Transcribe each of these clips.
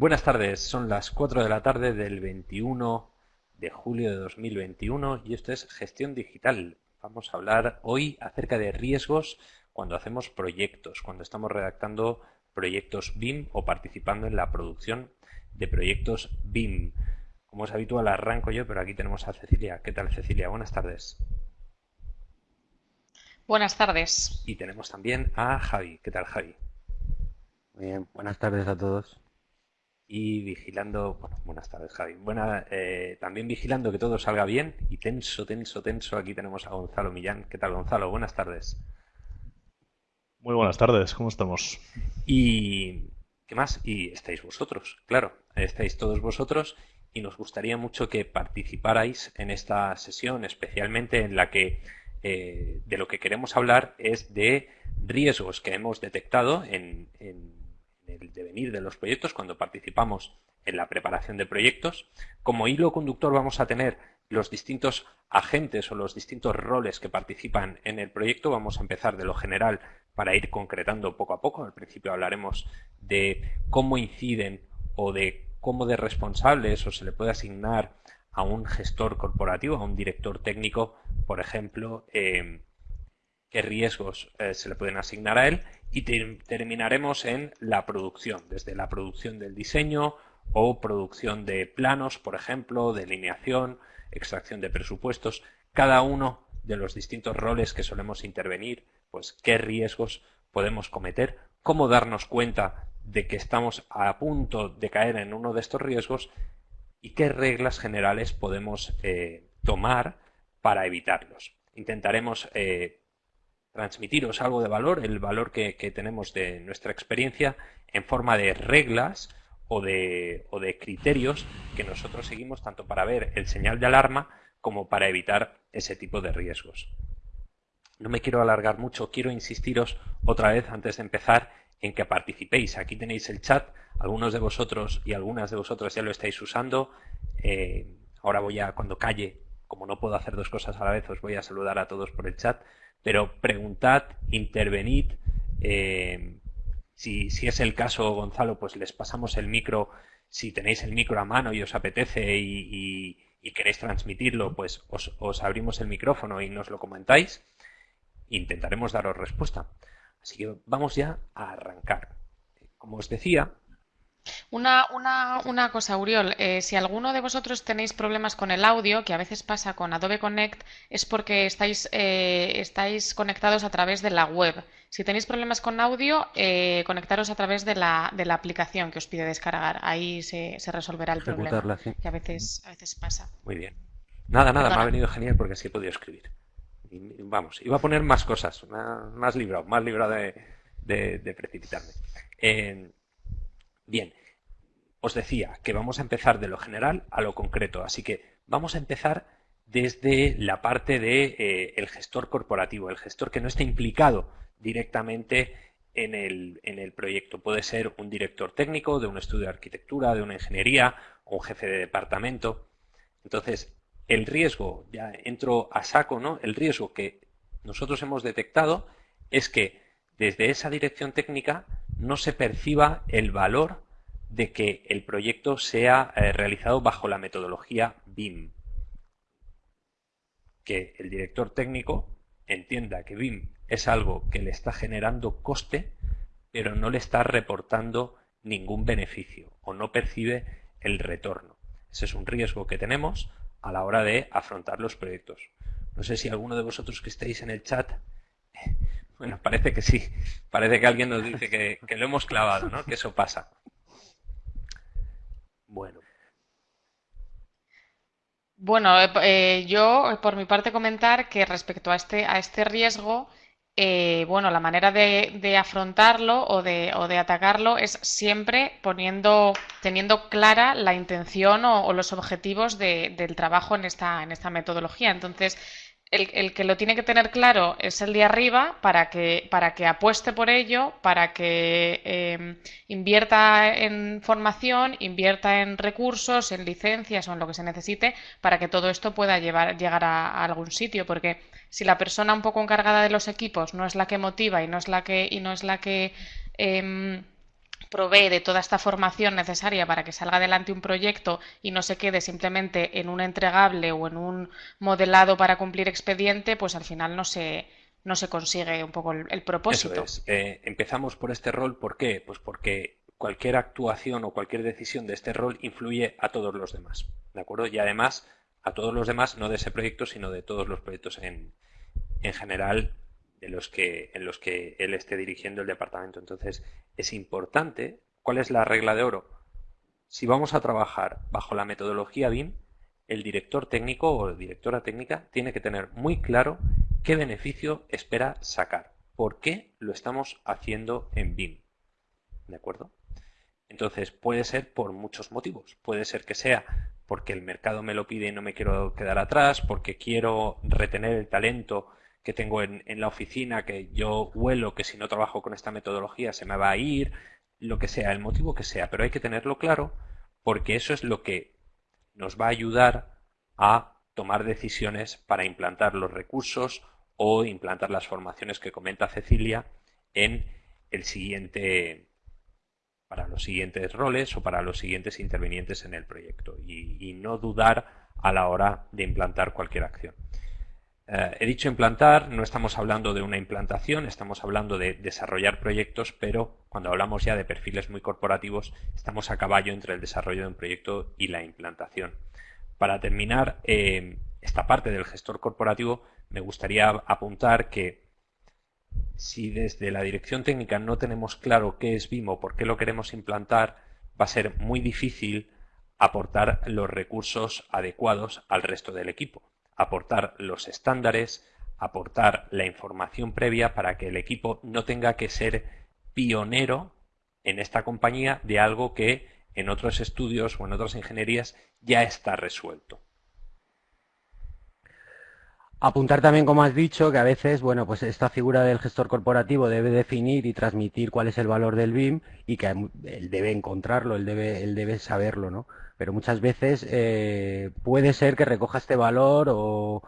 Buenas tardes, son las 4 de la tarde del 21 de julio de 2021 y esto es Gestión Digital. Vamos a hablar hoy acerca de riesgos cuando hacemos proyectos, cuando estamos redactando proyectos BIM o participando en la producción de proyectos BIM. Como es habitual, arranco yo, pero aquí tenemos a Cecilia. ¿Qué tal, Cecilia? Buenas tardes. Buenas tardes. Y tenemos también a Javi. ¿Qué tal, Javi? Muy bien, buenas tardes a todos. Y vigilando, bueno, buenas tardes, Javi. Buena, eh, también vigilando que todo salga bien y tenso, tenso, tenso. Aquí tenemos a Gonzalo Millán. ¿Qué tal, Gonzalo? Buenas tardes. Muy buenas tardes, ¿cómo estamos? Y ¿qué más? Y estáis vosotros, claro, estáis todos vosotros y nos gustaría mucho que participarais en esta sesión, especialmente en la que eh, de lo que queremos hablar es de riesgos que hemos detectado en, el devenir de los proyectos cuando participamos en la preparación de proyectos. Como hilo conductor vamos a tener los distintos agentes o los distintos roles que participan en el proyecto. Vamos a empezar de lo general para ir concretando poco a poco. Al principio hablaremos de cómo inciden o de cómo de responsables o se le puede asignar a un gestor corporativo, a un director técnico, por ejemplo, eh, qué riesgos eh, se le pueden asignar a él y terminaremos en la producción, desde la producción del diseño o producción de planos, por ejemplo, delineación, extracción de presupuestos, cada uno de los distintos roles que solemos intervenir, pues qué riesgos podemos cometer, cómo darnos cuenta de que estamos a punto de caer en uno de estos riesgos y qué reglas generales podemos eh, tomar para evitarlos. Intentaremos eh, transmitiros algo de valor, el valor que, tenemos de nuestra experiencia en forma de reglas o de, o de criterios que nosotros seguimos tanto para ver el señal de alarma como para evitar ese tipo de riesgos. No me quiero alargar mucho, quiero insistiros otra vez antes de empezar en que participéis. Aquí tenéis el chat, algunos de vosotros y algunas de vosotras ya lo estáis usando. Eh, ahora voy a, cuando calle, como no puedo hacer dos cosas a la vez, os voy a saludar a todos por el chat, pero preguntad, intervenid. Eh, si, si, es el caso, Gonzalo, pues les pasamos el micro. Si tenéis el micro a mano y os apetece y, queréis transmitirlo, pues os, os abrimos el micrófono y nos lo comentáis. Intentaremos daros respuesta. Así que vamos ya a arrancar. Como os decía, una, una, una, cosa, Uriol, eh, si alguno de vosotros tenéis problemas con el audio, que a veces pasa con Adobe Connect, es porque estáis, eh, estáis conectados a través de la web. Si tenéis problemas con audio, eh, conectaros a través de la, de la, aplicación que os pide descargar. Ahí se, se resolverá el problema, que a veces, a veces pasa. Muy bien. Nada, nada, me ha venido genial porque así he podido escribir vamos, iba a poner más cosas, más, librado, más librado de, precipitarme. Bien, os decía que vamos a empezar de lo general a lo concreto, así que vamos a empezar desde la parte de eh, el gestor corporativo, el gestor que no esté implicado directamente en el, en el, proyecto. Puede ser un director técnico de un estudio de arquitectura, de una ingeniería, un jefe de departamento. Entonces, el riesgo, ya entro a saco, ¿no? El riesgo que nosotros hemos detectado es que desde esa dirección técnica no se perciba el valor de que el proyecto sea eh, realizado bajo la metodología BIM. Que el director técnico entienda que BIM es algo que le está generando coste, pero no le está reportando ningún beneficio o no percibe el retorno. Ese es un riesgo que tenemos a la hora de afrontar los proyectos. No sé si alguno de vosotros que estéis en el chat, bueno, parece que sí, parece que alguien nos dice que, lo hemos clavado, ¿no? Que eso pasa. Bueno. Bueno, eh, eh, yo por mi parte comentar que respecto a este, a este riesgo, eh, bueno, la manera de, afrontarlo o de, atacarlo es siempre poniendo, teniendo clara la intención o, los objetivos del trabajo en esta, en esta metodología. Entonces, el, que lo tiene que tener claro es el de arriba para que, para que apueste por ello, para que em, invierta en formación, invierta en recursos, en licencias o en lo que se necesite para que todo esto pueda llevar, llegar a, algún sitio. Porque si la persona un poco encargada de los equipos no es la que motiva y no es la que, y no es la que em, provee de toda esta formación necesaria para que salga adelante un proyecto y no se quede simplemente en un entregable o en un modelado para cumplir expediente, pues al final no se, no se consigue un poco el, propósito. Eh, empezamos por este rol, ¿por qué? Pues porque cualquier actuación o cualquier decisión de este rol influye a todos los demás, ¿de acuerdo? Y además a todos los demás, no de ese proyecto, sino de todos los proyectos en, en general de los que, en los que él esté dirigiendo el departamento. Entonces, es importante, ¿cuál es la regla de oro? Si vamos a trabajar bajo la metodología BIM, el director técnico o directora técnica tiene que tener muy claro qué beneficio espera sacar, por qué lo estamos haciendo en BIM. ¿De acuerdo? Entonces, puede ser por muchos motivos. Puede ser que sea porque el mercado me lo pide y no me quiero quedar atrás, porque quiero retener el talento que tengo en, la oficina, que yo huelo que si no trabajo con esta metodología se me va a ir, lo que sea, el motivo que sea, pero hay que tenerlo claro porque eso es lo que nos va a ayudar a tomar decisiones para implantar los recursos o implantar las formaciones que comenta Cecilia en el siguiente para los siguientes roles o para los siguientes intervinientes en el proyecto y no dudar a la hora de implantar cualquier acción. Eh, he dicho implantar, no estamos hablando de una implantación, estamos hablando de desarrollar proyectos, pero cuando hablamos ya de perfiles muy corporativos, estamos a caballo entre el desarrollo de un proyecto y la implantación. Para terminar eh, esta parte del gestor corporativo, me gustaría apuntar que si desde la dirección técnica no tenemos claro qué es BIM o por qué lo queremos implantar, va a ser muy difícil aportar los recursos adecuados al resto del equipo aportar los estándares, aportar la información previa para que el equipo no tenga que ser pionero en esta compañía de algo que en otros estudios o en otras ingenierías ya está resuelto. Apuntar también, como has dicho, que a veces, bueno, pues esta figura del gestor corporativo debe definir y transmitir cuál es el valor del BIM y que él debe encontrarlo, él debe, él debe saberlo, ¿no? Pero muchas veces eh, puede ser que recoja este valor o,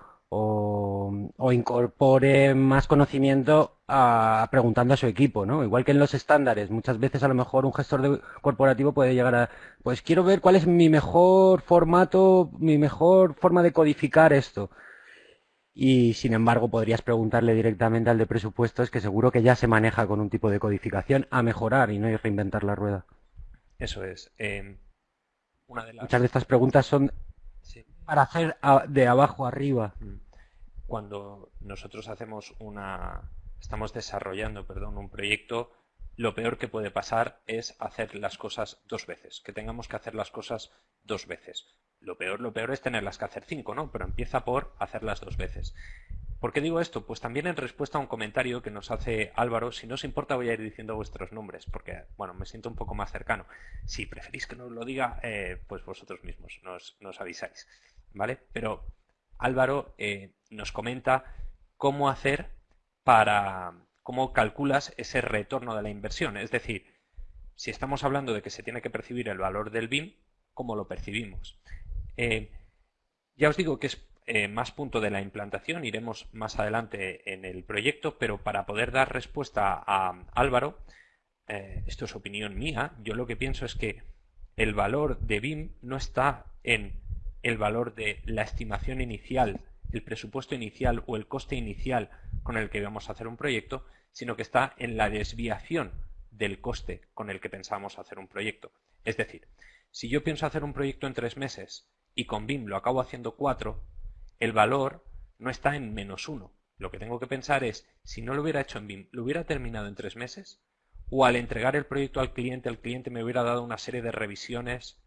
incorpore más conocimiento a, preguntando a su equipo, ¿no? Igual que en los estándares, muchas veces a lo mejor un gestor corporativo puede llegar a, pues quiero ver cuál es mi mejor formato, mi mejor forma de codificar esto y sin embargo podrías preguntarle directamente al de presupuestos que seguro que ya se maneja con un tipo de codificación a mejorar y no hay reinventar la rueda. Eso es. Em, Muchas de estas preguntas son para hacer de abajo arriba. Mm. Cuando nosotros hacemos una, estamos desarrollando, perdón, un proyecto, lo peor que puede pasar es hacer las cosas dos veces, que tengamos que hacer las cosas dos veces. Lo peor, lo peor es tenerlas que hacer cinco, ¿no? Pero empieza por hacerlas dos veces. ¿Por qué digo esto? Pues también en respuesta a un comentario que nos hace Álvaro, si no os importa voy a ir diciendo vuestros nombres, porque, bueno, me siento un poco más cercano. Si preferís que no lo diga, eh, pues vosotros mismos nos, nos, avisáis, ¿vale? Pero Álvaro eh, nos comenta cómo hacer para, cómo calculas ese retorno de la inversión. Es decir, si estamos hablando de que se tiene que percibir el valor del BIM, ¿cómo lo percibimos? Eh, ya os digo que es eh, más punto de la implantación, iremos más adelante en el proyecto, pero para poder dar respuesta a Álvaro, eh, esto es opinión mía, yo lo que pienso es que el valor de BIM no está en el valor de la estimación inicial, el presupuesto inicial o el coste inicial con el que vamos a hacer un proyecto, sino que está en la desviación del coste con el que pensamos hacer un proyecto. Es decir, si yo pienso hacer un proyecto en tres meses y con BIM lo acabo haciendo cuatro, el valor no está en menos uno. Lo que tengo que pensar es, si no lo hubiera hecho en BIM, ¿lo hubiera terminado en tres meses? ¿O al entregar el proyecto al cliente, el cliente me hubiera dado una serie de revisiones,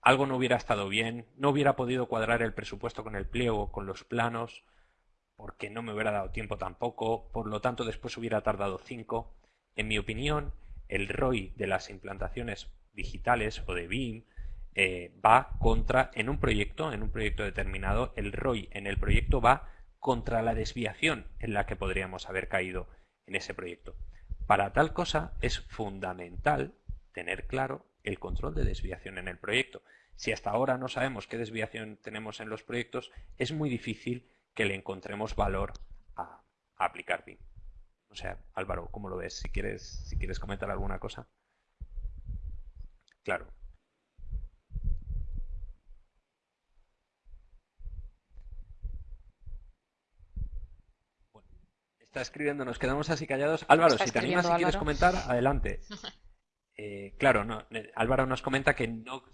algo no hubiera estado bien, no hubiera podido cuadrar el presupuesto con el pliego, con los planos, porque no me hubiera dado tiempo tampoco, por lo tanto después hubiera tardado cinco. En mi opinión, el ROI de las implantaciones digitales o de BIM eh, va contra, en un proyecto, en un proyecto determinado, el ROI en el proyecto va contra la desviación en la que podríamos haber caído en ese proyecto. Para tal cosa es fundamental tener claro el control de desviación en el proyecto. Si hasta ahora no sabemos qué desviación tenemos en los proyectos, es muy difícil que le encontremos valor a, aplicar BIM. O sea, Álvaro, ¿cómo lo ves? Si quieres, si quieres comentar alguna cosa. claro. Está escribiendo, nos quedamos así callados. Álvaro, si te animas y quieres comentar, adelante. Eh, claro, no, eh, Álvaro nos comenta que no.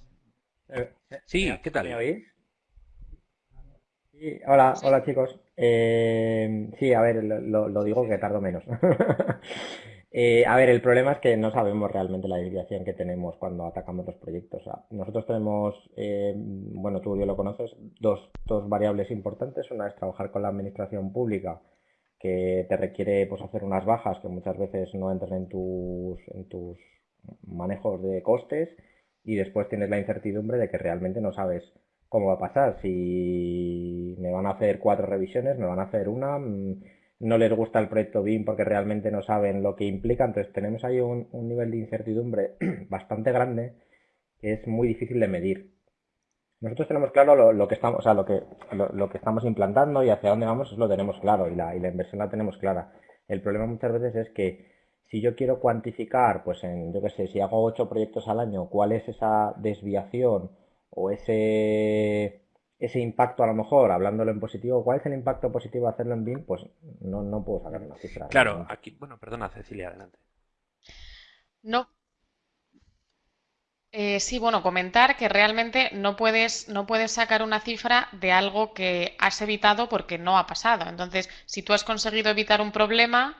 Eh, sí, ¿qué tal? ¿Me oís? Sí, hola, hola chicos. sí, a ver, lo, digo que tardo menos. a ver, el problema es que no sabemos realmente la desviación que tenemos cuando atacamos los proyectos. nosotros tenemos, bueno, tú yo lo conoces, dos, dos variables importantes. Una es trabajar con la administración pública que te requiere pues, hacer unas bajas que muchas veces no entran en tus, en tus manejos de costes y después tienes la incertidumbre de que realmente no sabes cómo va a pasar. Si me van a hacer cuatro revisiones, me van a hacer una, mm, no les gusta el proyecto BIM porque realmente no saben lo que implica, entonces tenemos ahí un, un nivel de incertidumbre bastante grande que es muy difícil de medir. Nosotros tenemos claro lo, que estamos, o sea, lo que, lo, que estamos implantando y hacia dónde vamos, eso lo tenemos claro y la, y la inversión la tenemos clara. El problema muchas veces es que si yo quiero cuantificar, pues en, yo qué sé, si hago ocho proyectos al año, cuál es esa desviación o ese, ese impacto a lo mejor, hablándolo en positivo, cuál es el impacto positivo de hacerlo en BIM, pues no, no puedo sacar una cifra. Claro, aquí, bueno, perdona Cecilia, adelante. No, eh, sí, bueno, comentar que realmente no puedes, no puedes sacar una cifra de algo que has evitado porque no ha pasado. Entonces, si tú has conseguido evitar un problema,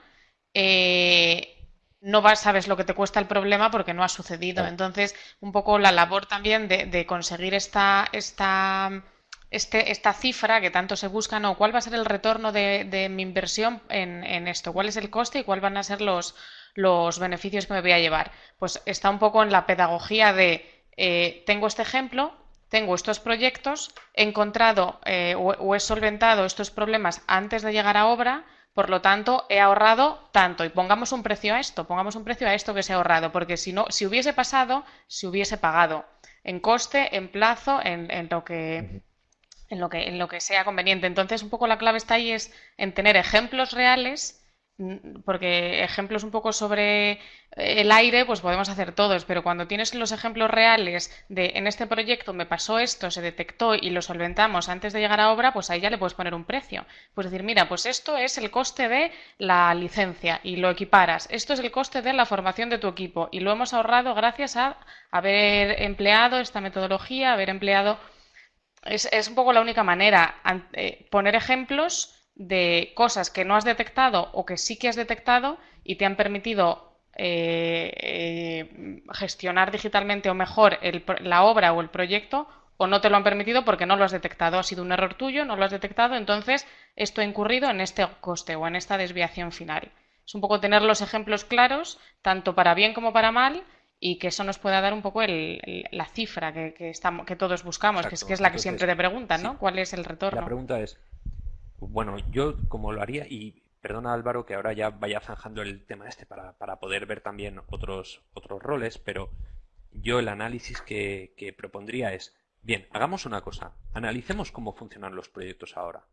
eh, no vas, sabes lo que te cuesta el problema porque no ha sucedido. Entonces, un poco la labor también de, conseguir esta, esta, este, esta cifra que tanto se busca, ¿no? ¿Cuál va a ser el retorno de, mi inversión en, en, esto? ¿Cuál es el coste y cuáles van a ser los, los beneficios que me voy a llevar. Pues está un poco en la pedagogía de eh, tengo este ejemplo, tengo estos proyectos, he encontrado eh, o, he solventado estos problemas antes de llegar a obra, por lo tanto he ahorrado tanto y pongamos un precio a esto, pongamos un precio a esto que se ha ahorrado, porque si no, si hubiese pasado, si hubiese pagado en coste, en plazo, en, en lo que en lo que en lo que sea conveniente. Entonces, un poco la clave está ahí es en tener ejemplos reales porque ejemplos un poco sobre el aire, pues podemos hacer todos, pero cuando tienes los ejemplos reales de en este proyecto me pasó esto, se detectó y lo solventamos antes de llegar a obra, pues ahí ya le puedes poner un precio. Puedes decir, mira, pues esto es el coste de la licencia y lo equiparas. Esto es el coste de la formación de tu equipo y lo hemos ahorrado gracias a haber empleado esta metodología, haber empleado. Es, es un poco la única manera, eh, poner ejemplos de cosas que no has detectado o que sí que has detectado y te han permitido eh, eh, gestionar digitalmente o mejor la obra o el proyecto o no te lo han permitido porque no lo has detectado. Ha sido un error tuyo, no lo has detectado, entonces esto ha incurrido en este coste o en esta desviación final. Es un poco tener los ejemplos claros, tanto para bien como para mal, y que eso nos pueda dar un poco la cifra que, que, todos buscamos, que es, que es la que siempre te preguntan, ¿no? ¿Cuál es el retorno? La pregunta es, bueno, yo como lo haría, y perdona Álvaro que ahora ya vaya zanjando el tema este para, para poder ver también otros, otros roles, pero yo el análisis que, que propondría es, bien, hagamos una cosa, analicemos cómo funcionan los proyectos ahora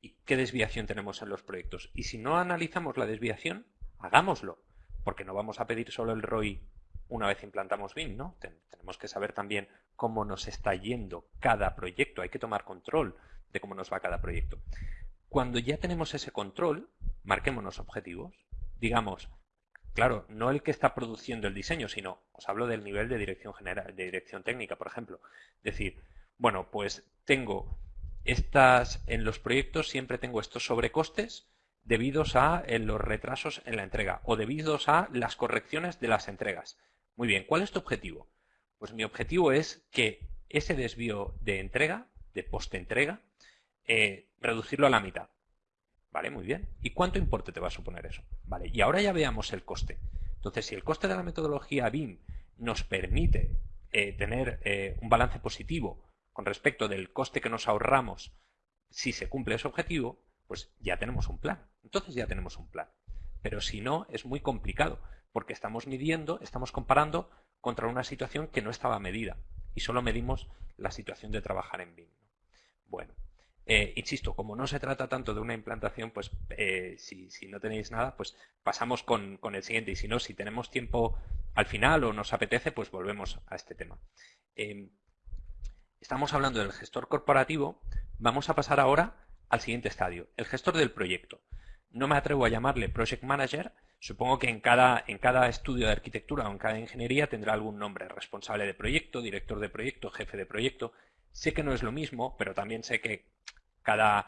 y qué desviación tenemos en los proyectos. Y si no analizamos la desviación, hagámoslo, porque no vamos a pedir solo el ROI una vez implantamos BIM, ¿no? tenemos que saber también cómo nos está yendo cada proyecto, hay que tomar control de cómo nos va cada proyecto. Cuando ya tenemos ese control, marquémonos objetivos. Digamos, claro, no el que está produciendo el diseño, sino os hablo del nivel de dirección general, de dirección técnica, por ejemplo. Decir, bueno, pues tengo estas, en los proyectos siempre tengo estos sobrecostes debidos a los retrasos en la entrega o debidos a las correcciones de las entregas. Muy bien, ¿cuál es tu objetivo? Pues mi objetivo es que ese desvío de entrega, de post-entrega, eh, reducirlo a la mitad. ¿Vale? Muy bien. ¿Y cuánto importe te va a suponer eso? Vale. Y ahora ya veamos el coste. Entonces, si el coste de la metodología BIM nos permite eh, tener eh, un balance positivo con respecto del coste que nos ahorramos si se cumple ese objetivo, pues ya tenemos un plan. Entonces ya tenemos un plan. Pero si no, es muy complicado, porque estamos midiendo, estamos comparando contra una situación que no estaba medida y solo medimos la situación de trabajar en BIM. Bueno, eh, insisto, como no se trata tanto de una implantación, pues eh, si, no tenéis nada, pues pasamos con, el siguiente. Y si no, si tenemos tiempo al final o nos apetece, pues volvemos a este tema. Em, estamos hablando del gestor corporativo. Vamos a pasar ahora al siguiente estadio, el gestor del proyecto. No me atrevo a llamarle Project Manager. Supongo que en cada, en cada estudio de arquitectura o en cada ingeniería tendrá algún nombre, responsable de proyecto, director de proyecto, jefe de proyecto. Sé que no es lo mismo, pero también sé que cada,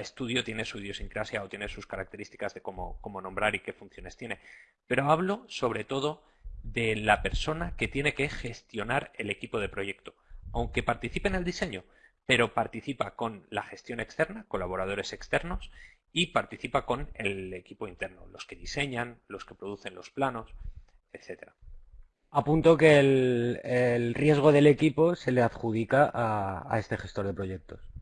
estudio tiene su idiosincrasia o tiene sus características de cómo, cómo nombrar y qué funciones tiene. Pero hablo sobre todo de la persona que tiene que gestionar el equipo de proyecto, aunque participe en el diseño, pero participa con la gestión externa, colaboradores externos, y participa con el equipo interno, los que diseñan, los que producen los planos, etc. Apunto que el, riesgo del equipo se le adjudica a este gestor de proyectos.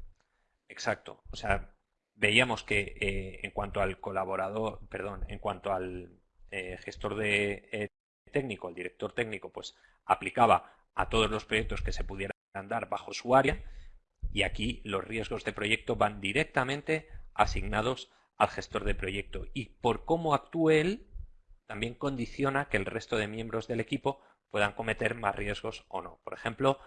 Exacto. O sea, veíamos que eh, en cuanto al colaborador, perdón, en cuanto al eh, gestor de eh, técnico, el director técnico, pues aplicaba a todos los proyectos que se pudieran dar bajo su área y aquí los riesgos de proyecto van directamente asignados al gestor de proyecto y por cómo actúe él también condiciona que el resto de miembros del equipo puedan cometer más riesgos o no. Por ejemplo,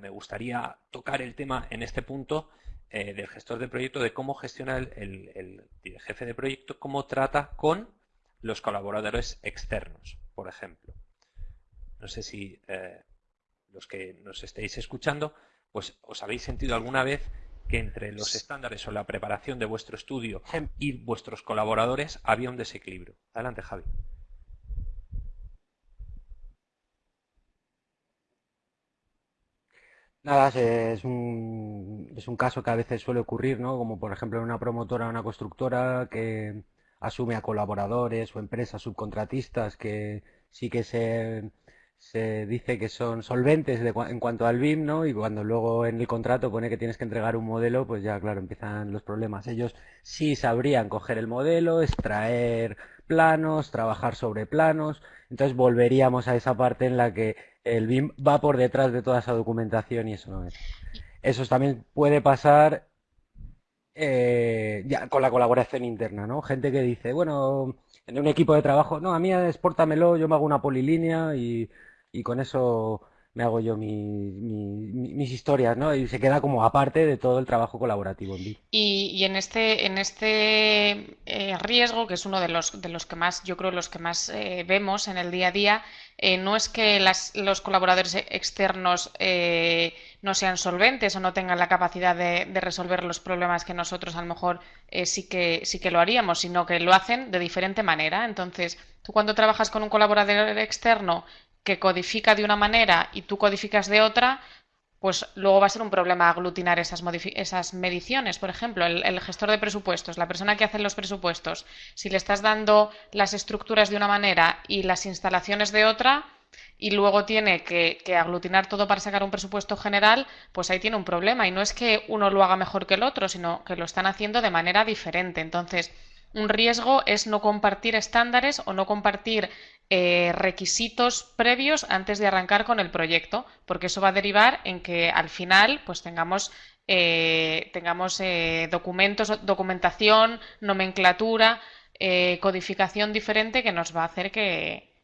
me gustaría tocar el tema en este punto eh, del gestor de proyecto de cómo gestiona el, jefe de proyecto, cómo trata con los colaboradores externos, por ejemplo. No sé si eh, los que nos estéis escuchando, pues os habéis sentido alguna vez que entre los estándares o la preparación de vuestro estudio y vuestros colaboradores había un desequilibrio. Adelante, Javi. Nada, es un, es un caso que a veces suele ocurrir, ¿no? Como por ejemplo una promotora o una constructora que asume a colaboradores o empresas subcontratistas que sí que se, se dice que son solventes en cuanto al BIM, ¿no? Y cuando luego en el contrato pone que tienes que entregar un modelo, pues ya, claro, empiezan los problemas. Ellos sí sabrían coger el modelo, extraer planos, trabajar sobre planos. Entonces volveríamos a esa parte en la que el BIM va por detrás de toda esa documentación y eso no es. Eso también puede pasar eh, ya con la colaboración interna, ¿no? Gente que dice, bueno, en un equipo de trabajo, no, a mí exportamelo, yo me hago una polilínea y, y con eso me hago yo mis historias, ¿no? Y se queda como aparte de todo el trabajo colaborativo en Y, en este, en este eh, riesgo, que es uno de los, de los que más, yo creo, los que más eh, vemos en el día a día, eh, no es que los colaboradores externos no sean solventes o no tengan la capacidad de, de, resolver los problemas que nosotros a lo mejor sí, que, sí que lo haríamos, sino que lo hacen de diferente manera. Entonces, tú cuando trabajas con un colaborador externo que codifica de una manera y tú codificas de otra, pues luego va a ser un problema aglutinar esas, esas mediciones. Por ejemplo, el, gestor de presupuestos, la persona que hace los presupuestos, si le estás dando las estructuras de una manera y las instalaciones de otra, y luego tiene que, que, aglutinar todo para sacar un presupuesto general, pues ahí tiene un problema. Y no es que uno lo haga mejor que el otro, sino que lo están haciendo de manera diferente. Entonces, un riesgo es no compartir estándares o no compartir eh, requisitos previos antes de arrancar con el proyecto, porque eso va a derivar en que al final pues tengamos, eh, tengamos eh, documentos, documentación, nomenclatura, codificación diferente que nos va a hacer que,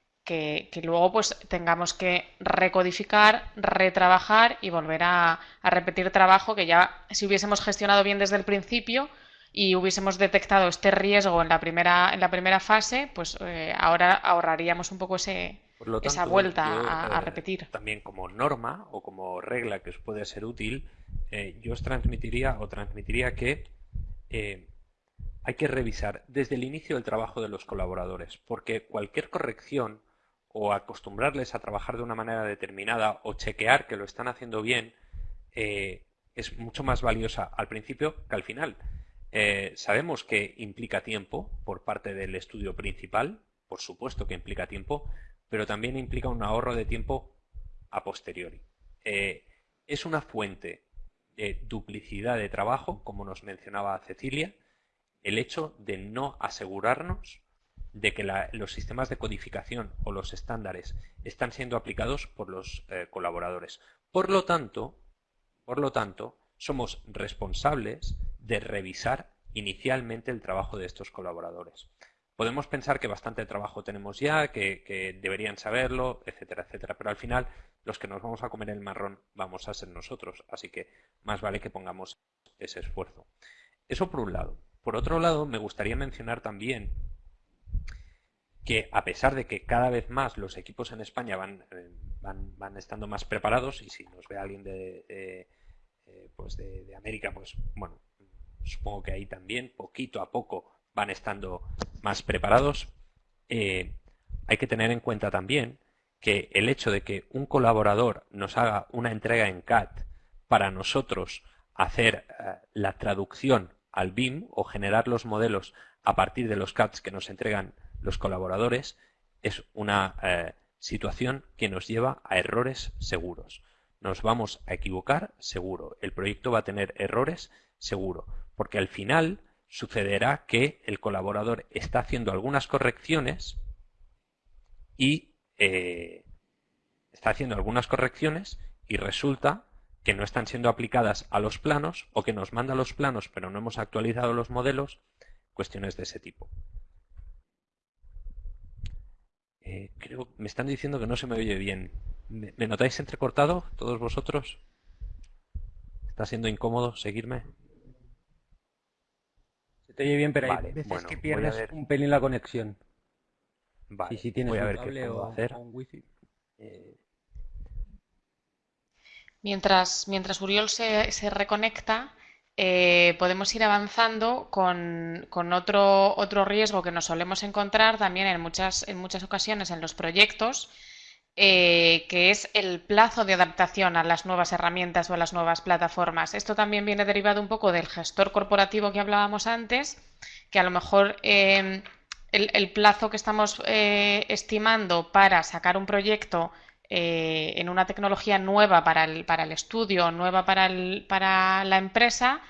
luego pues tengamos que recodificar, retrabajar y volver a, a repetir trabajo que ya si hubiésemos gestionado bien desde el principio, y hubiésemos detectado este riesgo en la primera, en la primera fase, pues eh, ahora ahorraríamos un poco ese, esa vuelta a, eh, repetir. También como norma o como regla que os puede ser útil, eh, yo os transmitiría o transmitiría que hay que revisar desde el inicio del trabajo de los colaboradores, porque cualquier corrección o acostumbrarles a trabajar de una manera determinada o chequear que lo están haciendo bien es mucho más valiosa al principio que al final. Eh, sabemos que implica tiempo por parte del estudio principal, por supuesto que implica tiempo, pero también implica un ahorro de tiempo a posteriori. Eh, es una fuente de duplicidad de trabajo, como nos mencionaba Cecilia, el hecho de no asegurarnos de que los sistemas de codificación o los estándares están siendo aplicados por los eh, colaboradores. Por lo tanto, por lo tanto, somos responsables de revisar inicialmente el trabajo de estos colaboradores. Podemos pensar que bastante trabajo tenemos ya, que, deberían saberlo, etcétera, etcétera, pero al final los que nos vamos a comer el marrón vamos a ser nosotros, así que más vale que pongamos ese esfuerzo. Eso por un lado. Por otro lado, me gustaría mencionar también que a pesar de que cada vez más los equipos en España van, eh, van, estando más preparados, y si nos ve alguien de, eh, pues de, América, pues bueno, supongo que ahí también, poquito a poco, van estando más preparados, eh, hay que tener en cuenta también que el hecho de que un colaborador nos haga una entrega en CAT para nosotros hacer la traducción al BIM o generar los modelos a partir de los CATs que nos entregan los colaboradores es una eh, situación que nos lleva a errores seguros. Nos vamos a equivocar seguro. El proyecto va a tener errores seguro. Porque al final sucederá que el colaborador está haciendo algunas correcciones y eh, está haciendo algunas correcciones y resulta que no están siendo aplicadas a los planos o que nos manda los planos pero no hemos actualizado los modelos, cuestiones de ese tipo. Eh, creo, me están diciendo que no se me oye bien. ¿Me, notáis entrecortado todos vosotros? ¿Está siendo incómodo seguirme? Te oye bien, pero hay veces que pierdes un pelín la conexión. Vale, y si tienes voy a ver qué puedo hacer. Eh, mientras, mientras Uriol se, se reconecta, eh, podemos ir avanzando con, otro, otro, riesgo que nos solemos encontrar también en muchas, en muchas ocasiones en los proyectos, eh, que es el plazo de adaptación a las nuevas herramientas o a las nuevas plataformas. Esto también viene derivado un poco del gestor corporativo que hablábamos antes, que a lo mejor eh, el, plazo que estamos estimando para sacar un proyecto eh, en una tecnología nueva para el, para el estudio, nueva para, el, para la empresa,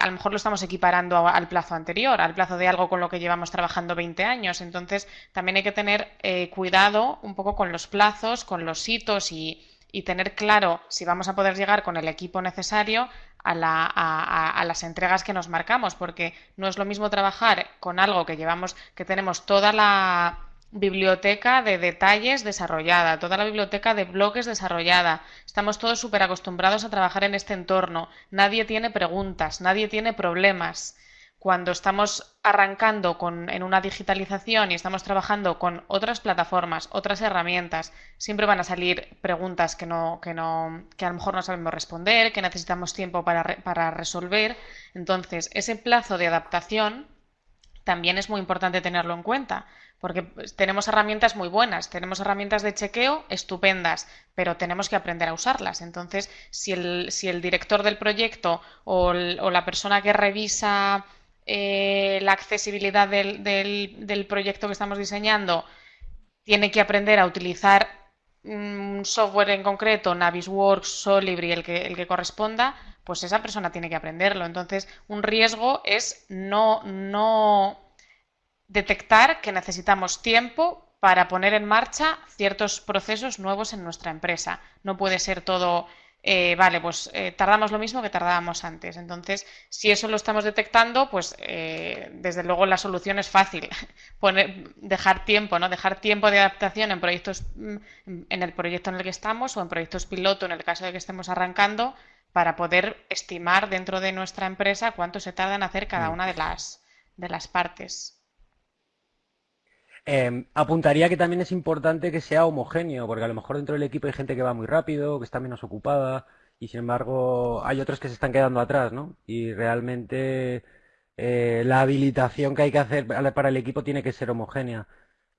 a lo mejor lo estamos equiparando al plazo anterior, al plazo de algo con lo que llevamos trabajando 20 años. Entonces, también hay que tener eh, cuidado un poco con los plazos, con los hitos y, tener claro si vamos a poder llegar con el equipo necesario a, a, las entregas que nos marcamos, porque no es lo mismo trabajar con algo que llevamos, que tenemos toda la biblioteca de detalles desarrollada, toda la biblioteca de bloques desarrollada. Estamos todos súper acostumbrados a trabajar en este entorno. Nadie tiene preguntas, nadie tiene problemas. Cuando estamos arrancando con, en una digitalización y estamos trabajando con otras plataformas, otras herramientas, siempre van a salir preguntas que, no, que, no, que a lo mejor no sabemos responder, que necesitamos tiempo para, para resolver. Entonces, ese plazo de adaptación también es muy importante tenerlo en cuenta porque pues, tenemos herramientas muy buenas, tenemos herramientas de chequeo estupendas, pero tenemos que aprender a usarlas. Entonces, si el, si el director del proyecto o, la persona que revisa eh, la accesibilidad del, del, proyecto que estamos diseñando tiene que aprender a utilizar un software en concreto, Navisworks, Solibri, el que, el que corresponda, pues esa persona tiene que aprenderlo. Entonces, un riesgo es no, no detectar que necesitamos tiempo para poner en marcha ciertos procesos nuevos en nuestra empresa. No puede ser todo, eh, vale, pues eh, tardamos lo mismo que tardábamos antes. Entonces, si eso lo estamos detectando, pues eh, desde luego la solución es fácil. Poner, dejar tiempo, ¿no? Dejar tiempo de adaptación en proyectos, mm, en el proyecto en el que estamos o en proyectos piloto en el caso de que estemos arrancando para poder estimar dentro de nuestra empresa cuánto se tarda en hacer cada mm. una de las, de las partes. Em, apuntaría que también es importante que sea homogéneo, porque a lo mejor dentro del equipo hay gente que va muy rápido, que está menos ocupada, y sin embargo hay otros que se están quedando atrás, ¿no? Y realmente eh, la habilitación que hay que hacer para el equipo tiene que ser homogénea.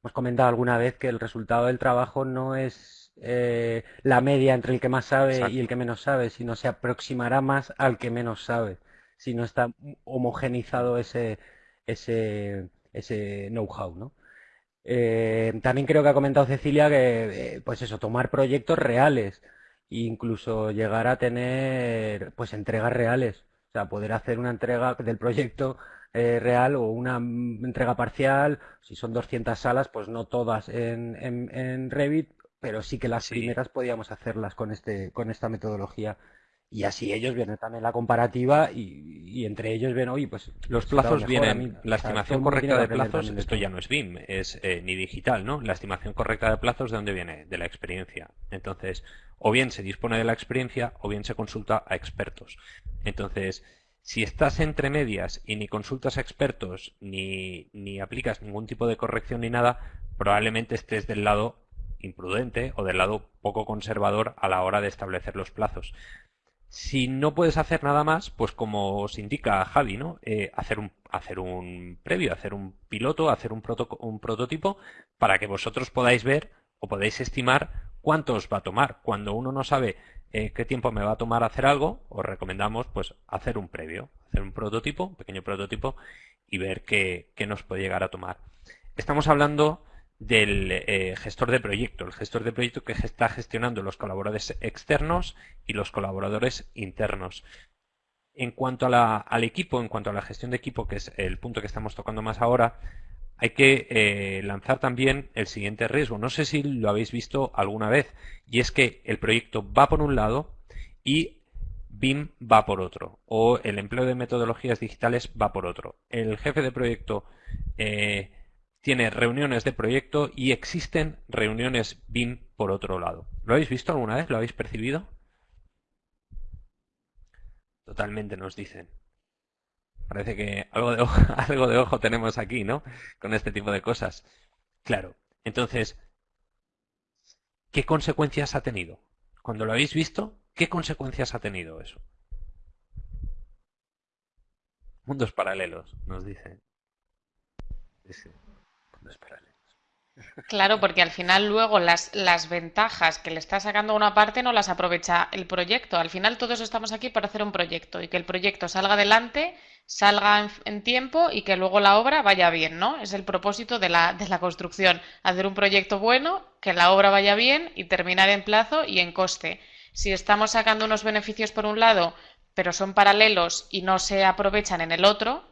Hemos comentado alguna vez que el resultado del trabajo no es eh, la media entre el que más sabe y el que menos sabe, sino se aproximará más al que menos sabe, si no está homogenizado ese, ese, ese know-how, ¿no? Eh, también creo que ha comentado Cecilia que, eh, pues eso, tomar proyectos reales e incluso llegar a tener, pues, entregas reales. O sea, poder hacer una entrega del proyecto eh, real o una entrega parcial. Si son 200 salas, pues no todas en, en, Revit, pero sí que las primeras podíamos hacerlas con, este, con esta metodología. Y así ellos ven también la comparativa y, entre ellos ven, oye, pues los plazos vienen, la estimación correcta de plazos, esto ya no es BIM, es eh, ni digital, ¿no? La estimación correcta de plazos, ¿de dónde viene? De la experiencia. Entonces, o bien se dispone de la experiencia o bien se consulta a expertos. Entonces, si estás entre medias y ni consultas a expertos ni, ni aplicas ningún tipo de corrección ni nada, probablemente estés del lado imprudente o del lado poco conservador a la hora de establecer los plazos. Si no puedes hacer nada más, pues como os indica Javi, ¿no? Eh, hacer, un, hacer un previo, hacer un piloto, hacer un, un prototipo para que vosotros podáis ver o podáis estimar cuánto os va a tomar. Cuando uno no sabe eh, qué tiempo me va a tomar hacer algo, os recomendamos pues hacer un previo, hacer un prototipo, un pequeño prototipo y ver qué, qué nos puede llegar a tomar. Estamos hablando del eh, gestor de proyecto, el gestor de proyecto que está gestionando los colaboradores externos y los colaboradores internos. En cuanto al equipo, en cuanto a la gestión de equipo, que es el punto que estamos tocando más ahora, hay que eh, lanzar también el siguiente riesgo. No sé si lo habéis visto alguna vez, y es que el proyecto va por un lado y BIM va por otro, o el empleo de metodologías digitales va por otro. El jefe de proyecto eh, tiene reuniones de proyecto y existen reuniones BIM por otro lado. ¿Lo habéis visto alguna vez? ¿Lo habéis percibido? Totalmente nos dicen. Parece que algo de, ojo, algo de ojo tenemos aquí, ¿no? Con este tipo de cosas. Claro. Entonces, ¿qué consecuencias ha tenido? Cuando lo habéis visto, ¿qué consecuencias ha tenido eso? Mundos paralelos, nos dicen. Claro, porque al final luego las, las ventajas que le está sacando una parte no las aprovecha el proyecto. Al final todos estamos aquí para hacer un proyecto y que el proyecto salga adelante, salga en, tiempo y que luego la obra vaya bien, ¿no? Es el propósito de la, de la construcción, hacer un proyecto bueno, que la obra vaya bien y terminar en plazo y en coste. Si estamos sacando unos beneficios por un lado, pero son paralelos y no se aprovechan en el otro,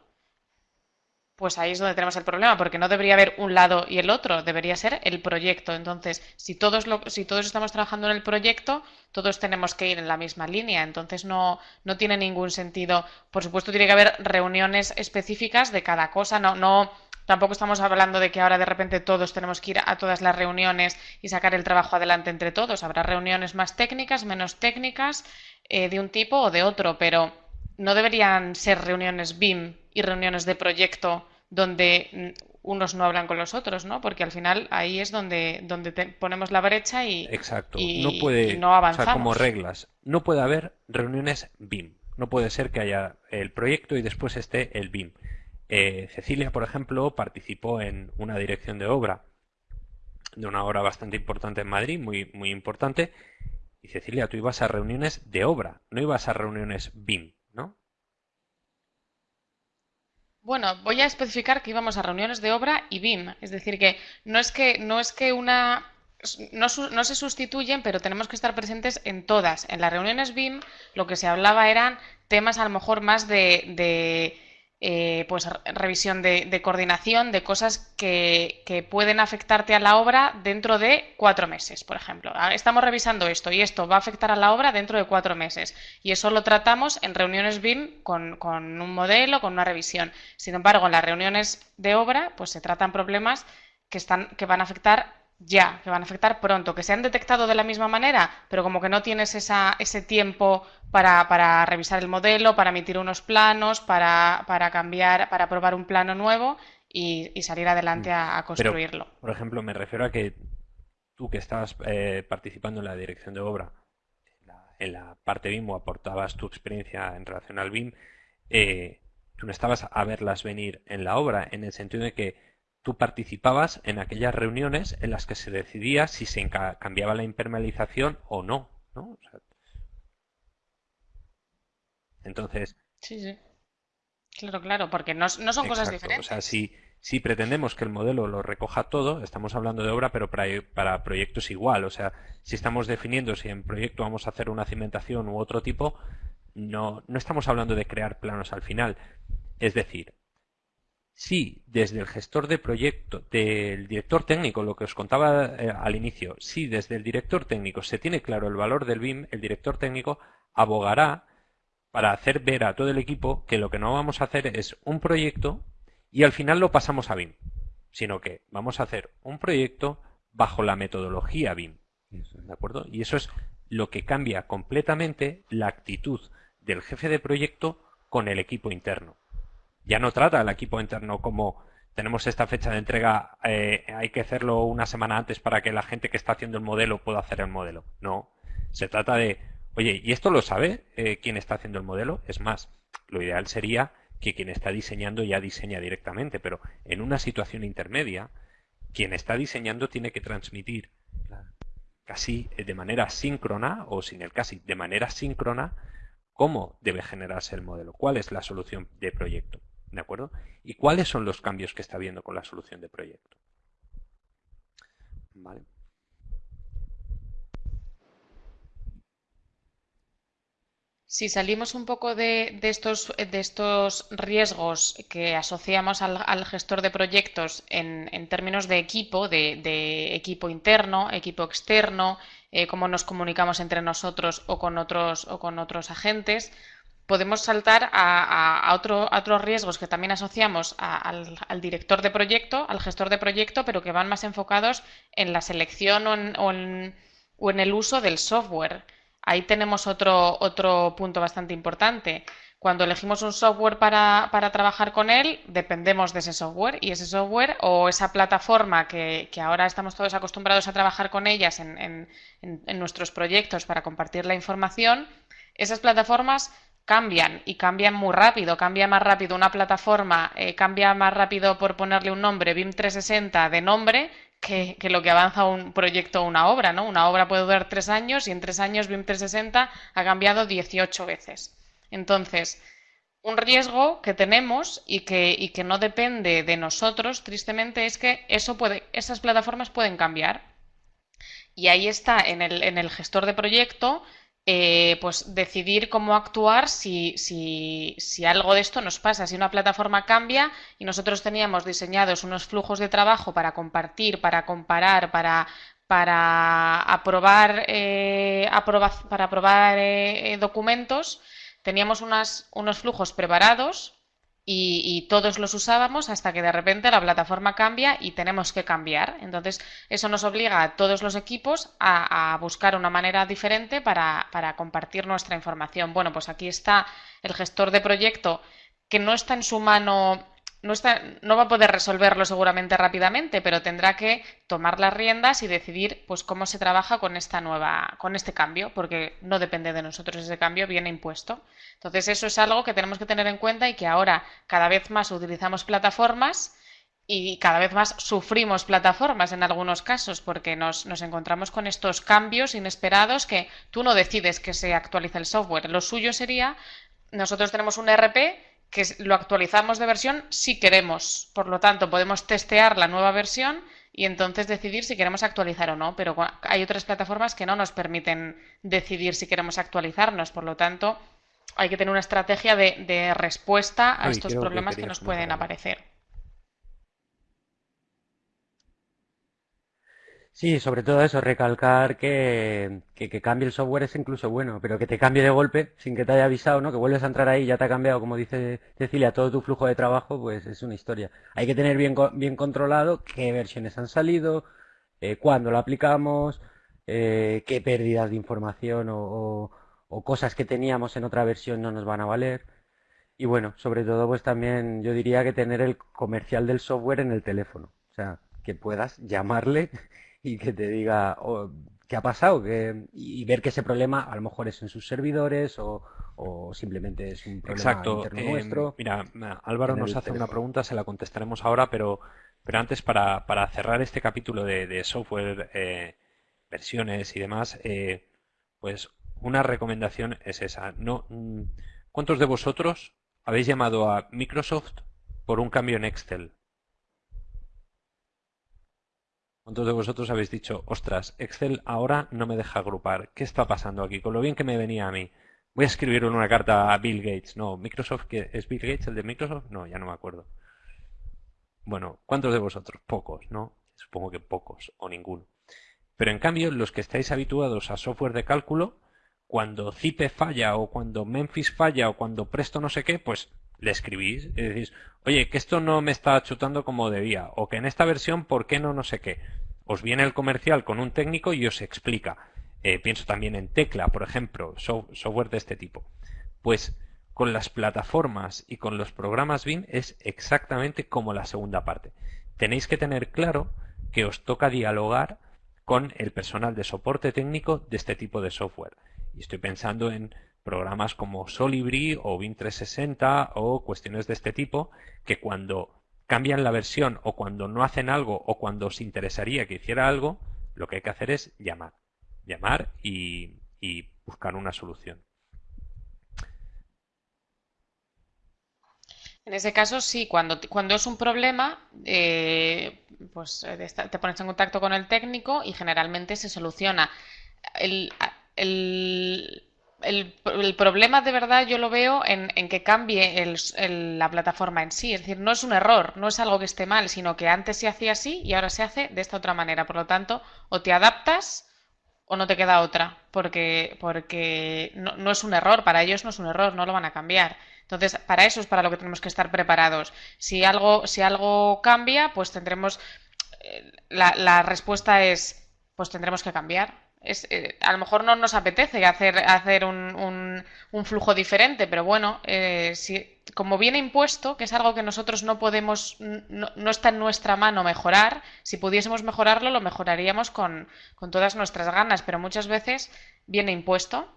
pues ahí es donde tenemos el problema, porque no debería haber un lado y el otro, debería ser el proyecto. Entonces, si todos, lo, si todos estamos trabajando en el proyecto, todos tenemos que ir en la misma línea. Entonces, no, no tiene ningún sentido. Por supuesto, tiene que haber reuniones específicas de cada cosa. No, no, tampoco estamos hablando de que ahora de repente todos tenemos que ir a todas las reuniones y sacar el trabajo adelante entre todos. Habrá reuniones más técnicas, menos técnicas, eh, de un tipo o de otro, pero no deberían ser reuniones BIM y reuniones de proyecto donde unos no hablan con los otros, ¿no? Porque al final ahí es donde, donde ponemos la brecha y, Exacto. no, puede, no avanzamos. O sea, como reglas, no puede haber reuniones BIM. No puede ser que haya el proyecto y después esté el BIM. Eh, Cecilia, por ejemplo, participó en una dirección de obra, de una obra bastante importante en Madrid, muy, muy importante. Y Cecilia, tú ibas a reuniones de obra, no ibas a reuniones BIM. Bueno, voy a especificar que íbamos a reuniones de obra y BIM, es decir, que no es que, no es que una no, se sustituyen, pero tenemos que estar presentes en todas. En las reuniones BIM lo que se hablaba eran temas a lo mejor más de eh, pues revisión de, coordinación de cosas que, pueden afectarte a la obra dentro de cuatro meses, por ejemplo. Ah, estamos revisando esto y esto va a afectar a la obra dentro de cuatro meses. Y eso lo tratamos en reuniones BIM con, con un modelo, con una revisión. Sin embargo, en las reuniones de obra, pues se tratan problemas que, están, que van a afectar ya, que van a afectar pronto, que se han detectado de la misma manera, pero como que no tienes esa, ese tiempo para, para, revisar el modelo, para emitir unos planos, para, para cambiar, para probar un plano nuevo y, salir adelante a, construirlo. por ejemplo, me refiero a que tú que estabas eh, participando en la dirección de obra, en la, parte BIM o aportabas tu experiencia en relación al BIM, eh, tú no estabas a verlas venir en la obra, en el sentido de que tú participabas en aquellas reuniones en las que se decidía si se cambiaba la impermeabilización o no. ¿no? entonces. Sí, sí. Claro, claro, porque no, son cosas diferentes. O sea, si, si pretendemos que el modelo lo recoja todo, estamos hablando de obra, pero para, para proyectos igual. O sea, si estamos definiendo si en proyecto vamos a hacer una cimentación u otro tipo, no, no estamos hablando de crear planos al final. Es decir, si desde el gestor de proyecto, del director técnico, lo que os contaba eh, al inicio, si desde el director técnico se tiene claro el valor del BIM, el director técnico abogará para hacer ver a todo el equipo que lo que no vamos a hacer es un proyecto y al final lo pasamos a BIM, sino que vamos a hacer un proyecto bajo la metodología BIM. ¿De acuerdo? Y eso es lo que cambia completamente la actitud del jefe de proyecto con el equipo interno. Ya no trata al equipo interno como tenemos esta fecha de entrega, eh, hay que hacerlo una semana antes para que la gente que está haciendo el modelo pueda hacer el modelo. No, se trata de, oye, ¿y esto lo sabe eh, quién está haciendo el modelo? Es más, lo ideal sería que quien está diseñando ya diseña directamente, pero en una situación intermedia, quien está diseñando tiene que transmitir casi de manera síncrona, o sin el casi, de manera síncrona, cómo debe generarse el modelo, cuál es la solución de proyecto, ¿de acuerdo? Y cuáles son los cambios que está viendo con la solución de proyecto. ¿Vale? Si salimos un poco de, estos, de estos, riesgos que asociamos al, gestor de proyectos en, términos de equipo, de, equipo interno, equipo externo, eh, cómo nos comunicamos entre nosotros o con otros, o con otros agentes, podemos saltar a, otros riesgos que también asociamos al, director de proyecto, al gestor de proyecto, pero que van más enfocados en la selección o en el uso del software. Ahí tenemos otro, punto bastante importante. Cuando elegimos un software para, trabajar con él, dependemos de ese software y ese software o esa plataforma que, ahora estamos todos acostumbrados a trabajar con ellas en, nuestros proyectos para compartir la información, esas plataformas cambian y cambian muy rápido, cambia más rápido una plataforma, eh, cambia más rápido por ponerle un nombre, BIM 360 de nombre, que, lo que avanza un proyecto o una obra, ¿no? Una obra puede durar tres años y en tres años BIM 360 ha cambiado 18 veces. Entonces, un riesgo que tenemos y que, y que no depende de nosotros, tristemente, es que eso puede, esas plataformas pueden cambiar. Y ahí está en el, en el gestor de proyecto eh, pues decidir cómo actuar si, si, algo de esto nos pasa, si una plataforma cambia y nosotros teníamos diseñados unos flujos de trabajo para compartir, para comparar, para, para aprobar, eh, para aprobar eh, documentos, teníamos unas, unos flujos preparados y, todos los usábamos hasta que de repente la plataforma cambia y tenemos que cambiar. Entonces, eso nos obliga a todos los equipos a, buscar una manera diferente para, para, compartir nuestra información. Bueno, pues aquí está el gestor de proyecto que no está en su mano no, está, no va a poder resolverlo seguramente rápidamente, pero tendrá que tomar las riendas y decidir pues cómo se trabaja con esta nueva, con este cambio, porque no depende de nosotros ese cambio, viene impuesto. Entonces eso es algo que tenemos que tener en cuenta y que ahora cada vez más utilizamos plataformas y cada vez más sufrimos plataformas en algunos casos porque nos, nos, encontramos con estos cambios inesperados que tú no decides que se actualice el software. Lo suyo sería, nosotros tenemos un RP que lo actualizamos de versión si queremos. Por lo tanto, podemos testear la nueva versión y entonces decidir si queremos actualizar o no. Pero hay otras plataformas que no nos permiten decidir si queremos actualizarnos. Por lo tanto, hay que tener una estrategia de, respuesta a estos problemas que nos pueden aparecer. Sí, sobre todo eso, recalcar que, que, cambie el software es incluso bueno, pero que te cambie de golpe sin que te haya avisado, ¿no? Que vuelves a entrar ahí y ya te ha cambiado, como dice Cecilia, todo tu flujo de trabajo, pues es una historia. Hay que tener bien, bien controlado qué versiones han salido, eh, cuándo lo aplicamos, eh, qué pérdidas de información o, o cosas que teníamos en otra versión no nos van a valer. Y bueno, sobre todo pues también yo diría que tener el comercial del software en el teléfono. O sea, que puedas llamarle y que te diga oh, qué ha pasado y ver que ese problema a lo mejor es en sus servidores o, simplemente es un problema Exacto. interno em, nuestro. Mira, Álvaro nos hace una pregunta, se la contestaremos ahora, pero, pero antes para, para cerrar este capítulo de, software, eh, versiones y demás, eh, pues una recomendación es esa. No, mm, ¿Cuántos de vosotros habéis llamado a Microsoft por un cambio en Excel? ¿Cuántos de vosotros habéis dicho, ostras, Excel ahora no me deja agrupar? ¿Qué está pasando aquí? Con lo bien que me venía a mí. Voy a escribir una carta a Bill Gates. No, Microsoft, ¿es Bill Gates el de Microsoft? No, ya no me acuerdo. Bueno, ¿cuántos de vosotros? Pocos, ¿no? Supongo que pocos o ninguno. Pero en cambio, los que estáis habituados a software de cálculo, cuando Zipe falla o cuando Memphis falla o cuando Presto no sé qué, pues le escribís y decís, oye, que esto no me está chutando como debía, o que en esta versión, ¿por qué no no sé qué? Os viene el comercial con un técnico y os explica. Eh, pienso también en Tecla, por ejemplo, software de este tipo. Pues con las plataformas y con los programas BIM es exactamente como la segunda parte. Tenéis que tener claro que os toca dialogar con el personal de soporte técnico de este tipo de software. Y estoy pensando en programas como Solibri o Win 360 o cuestiones de este tipo que cuando cambian la versión o cuando no hacen algo o cuando os interesaría que hiciera algo, lo que hay que hacer es llamar. Llamar y, buscar una solución. En ese caso, sí, cuando, cuando es un problema, eh, pues eh, te pones en contacto con el técnico y generalmente se soluciona. el, problema de verdad yo lo veo en, que cambie la plataforma en sí. Es decir, no es un error, no es algo que esté mal, sino que antes se hacía así y ahora se hace de esta otra manera. Por lo tanto, o te adaptas o no te queda otra, porque, porque no, no es un error, para ellos no es un error, no lo van a cambiar. Entonces, para eso es para lo que tenemos que estar preparados. Si algo, si algo cambia, pues tendremos. Eh, la, la respuesta es: pues tendremos que cambiar eh, a lo mejor no nos apetece hacer, hacer un, un, flujo diferente, pero bueno, eh, si, como viene impuesto, que es algo que nosotros no podemos, no, está en nuestra mano mejorar, si pudiésemos mejorarlo, lo mejoraríamos con todas nuestras ganas, pero muchas veces viene impuesto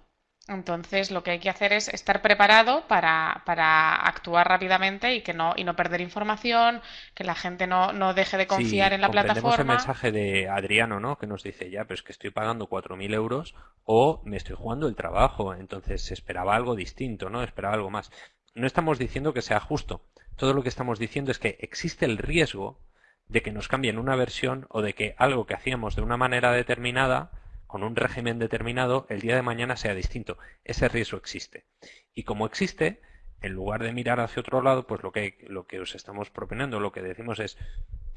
entonces, lo que hay que hacer es estar preparado para, actuar rápidamente y que no y no perder información, que la gente no, no deje de confiar en la plataforma. el mensaje de Adriano, ¿no? Que nos dice ya, pero es que estoy pagando 4.000 euros o me estoy jugando el trabajo. Entonces, se esperaba algo distinto, ¿no? Esperaba algo más. No estamos diciendo que sea justo. Todo lo que estamos diciendo es que existe el riesgo de que nos cambien una versión o de que algo que hacíamos de una manera determinada con un régimen determinado, el día de mañana sea distinto. Ese riesgo existe. Y como existe, en lugar de mirar hacia otro lado, pues lo que, lo que os estamos proponiendo, lo que decimos es,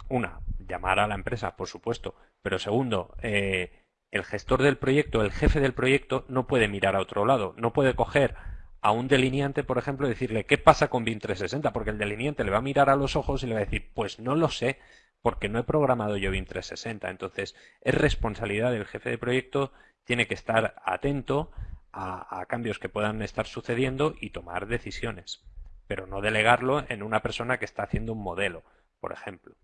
una, llamar a la empresa, por supuesto, pero segundo, eh, el gestor del proyecto, el jefe del proyecto, no puede mirar a otro lado, no puede coger a un delineante, por ejemplo, y decirle, ¿qué pasa con BIM 360? Porque el delineante le va a mirar a los ojos y le va a decir, pues no lo sé, porque no he programado yo BIM 360. Entonces, es responsabilidad del jefe de proyecto, tiene que estar atento a, cambios que puedan estar sucediendo y tomar decisiones, pero no delegarlo en una persona que está haciendo un modelo, por ejemplo.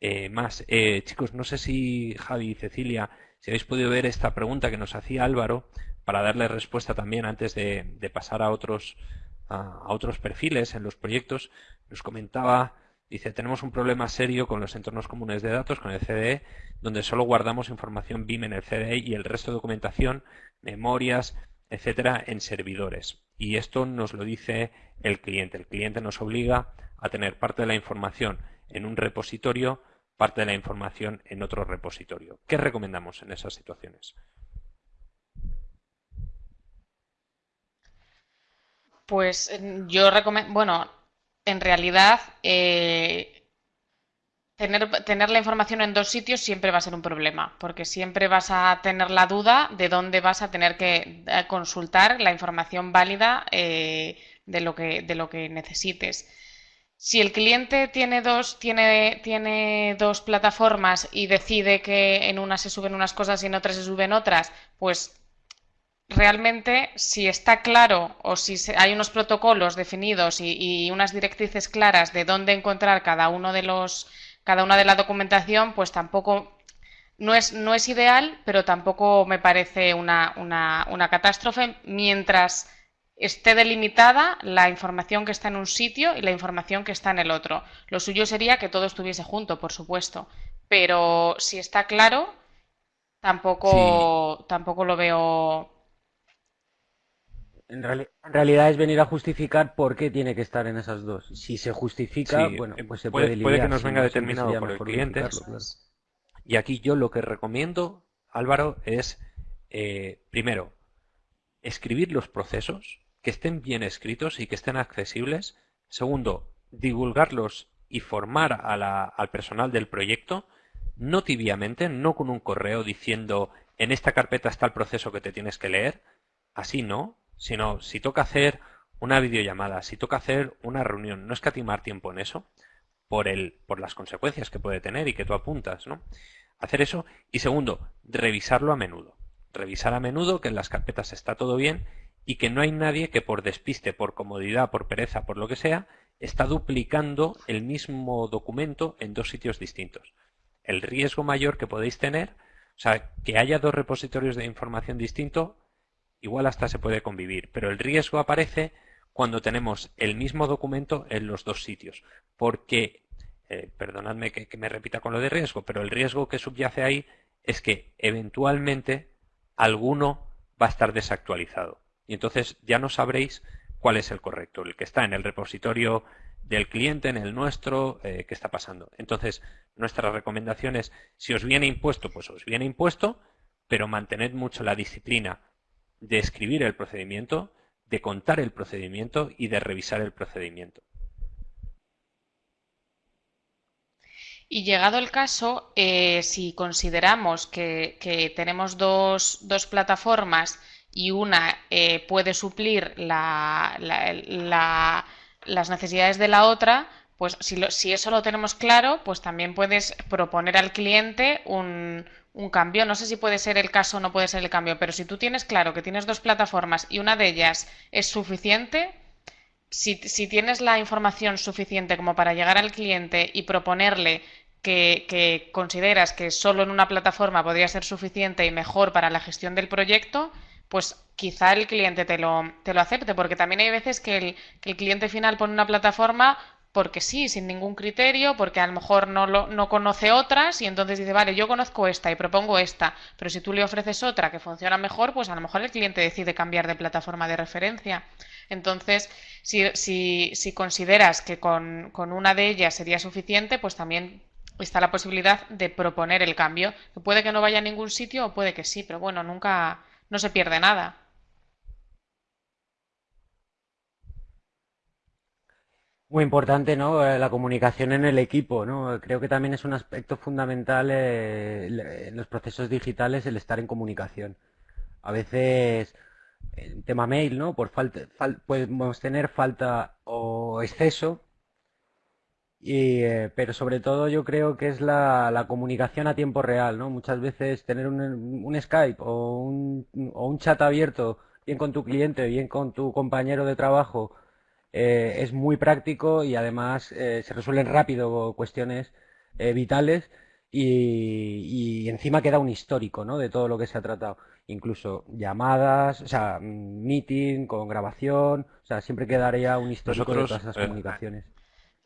Eh, más, eh, chicos, no sé si Javi y Cecilia, si habéis podido ver esta pregunta que nos hacía Álvaro, para darle respuesta también antes de, pasar a otros, a otros perfiles en los proyectos, nos comentaba Dice, tenemos un problema serio con los entornos comunes de datos, con el CDE, donde solo guardamos información BIM en el CDE y el resto de documentación, memorias, etcétera, en servidores. Y esto nos lo dice el cliente. El cliente nos obliga a tener parte de la información en un repositorio, parte de la información en otro repositorio. ¿Qué recomendamos en esas situaciones? Pues yo recomiendo, bueno, en realidad eh, tener, la información en dos sitios siempre va a ser un problema, porque siempre vas a tener la duda de dónde vas a tener que eh, consultar la información válida eh, de, lo que, de lo que necesites. Si el cliente tiene dos, tiene, tiene dos plataformas y decide que en una se suben unas cosas y en otras se suben otras, pues realmente si está claro o si hay unos protocolos definidos y, unas directrices claras de dónde encontrar cada uno de los cada una de la documentación, pues tampoco no es, no es ideal, pero tampoco me parece una, una, una catástrofe mientras esté delimitada la información que está en un sitio y la información que está en el otro. Lo suyo sería que todo estuviese junto, por supuesto, pero si está claro, tampoco, tampoco lo veo en, realidad es venir a justificar por qué tiene que estar en esas dos. Si se justifica, bueno, pues se puede, puede, que nos venga determinado por el cliente. Y aquí yo lo que recomiendo, Álvaro, es eh, primero escribir los procesos que estén bien escritos y que estén accesibles. Segundo, divulgarlos y formar al personal del proyecto, no tibiamente, no con un correo diciendo en esta carpeta está el proceso que te tienes que leer. Así no, sino si toca hacer una videollamada, si toca hacer una reunión, no escatimar tiempo en eso por, el, por las consecuencias que puede tener y que tú apuntas, ¿no? Hacer eso. Y segundo, revisarlo a menudo. Revisar a menudo que en las carpetas está todo bien y que no hay nadie que por despiste, por comodidad, por pereza, por lo que sea, está duplicando el mismo documento en dos sitios distintos. El riesgo mayor que podéis tener, o sea, que haya dos repositorios de información distintos, igual hasta se puede convivir, pero el riesgo aparece cuando tenemos el mismo documento en los dos sitios, porque, eh, perdonadme que, me repita con lo de riesgo, pero el riesgo que subyace ahí es que eventualmente alguno va a estar desactualizado. Y entonces ya no sabréis cuál es el correcto, el que está en el repositorio del cliente, en el nuestro, eh, qué está pasando. Entonces, nuestra recomendación es, si os viene impuesto, pues os viene impuesto, pero mantened mucho la disciplina de escribir el procedimiento, de contar el procedimiento y de revisar el procedimiento. Y llegado el caso, eh, si consideramos que, tenemos dos, dos plataformas y una eh, puede suplir las necesidades de la otra, pues si, si, eso lo tenemos claro, pues también puedes proponer al cliente un, un, cambio. No sé si puede ser el caso o no puede ser el cambio, pero si tú tienes claro que tienes dos plataformas y una de ellas es suficiente, si, si tienes la información suficiente como para llegar al cliente y proponerle que, que, consideras que solo en una plataforma podría ser suficiente y mejor para la gestión del proyecto, pues quizá el cliente te lo, te lo acepte, porque también hay veces que el, que el cliente final pone una plataforma porque sí, sin ningún criterio, porque a lo mejor no, lo, no conoce otras y entonces dice, vale, yo conozco esta y propongo esta, pero si tú le ofreces otra que funciona mejor, pues a lo mejor el cliente decide cambiar de plataforma de referencia. Entonces, si, si, si consideras que con, con una de ellas sería suficiente, pues también está la posibilidad de proponer el cambio, que puede que no vaya a ningún sitio o puede que sí, pero bueno, nunca, no se pierde nada. Muy importante, ¿no? Eh, la comunicación en el equipo, ¿no? Creo que también es un aspecto fundamental eh, en los procesos digitales el estar en comunicación. A veces, el tema mail, ¿no? Por falta, podemos tener falta o exceso y, eh, pero sobre todo yo creo que es la, la, comunicación a tiempo real, ¿no? Muchas veces tener un, un Skype o un, o un, chat abierto, bien con tu cliente, bien con tu compañero de trabajo, eh, es muy práctico y además eh, se resuelven rápido cuestiones eh, vitales y, y, encima queda un histórico, ¿no? De todo lo que se ha tratado. Incluso llamadas, o sea, meeting con grabación, o sea, siempre quedaría un histórico de todas esas comunicaciones.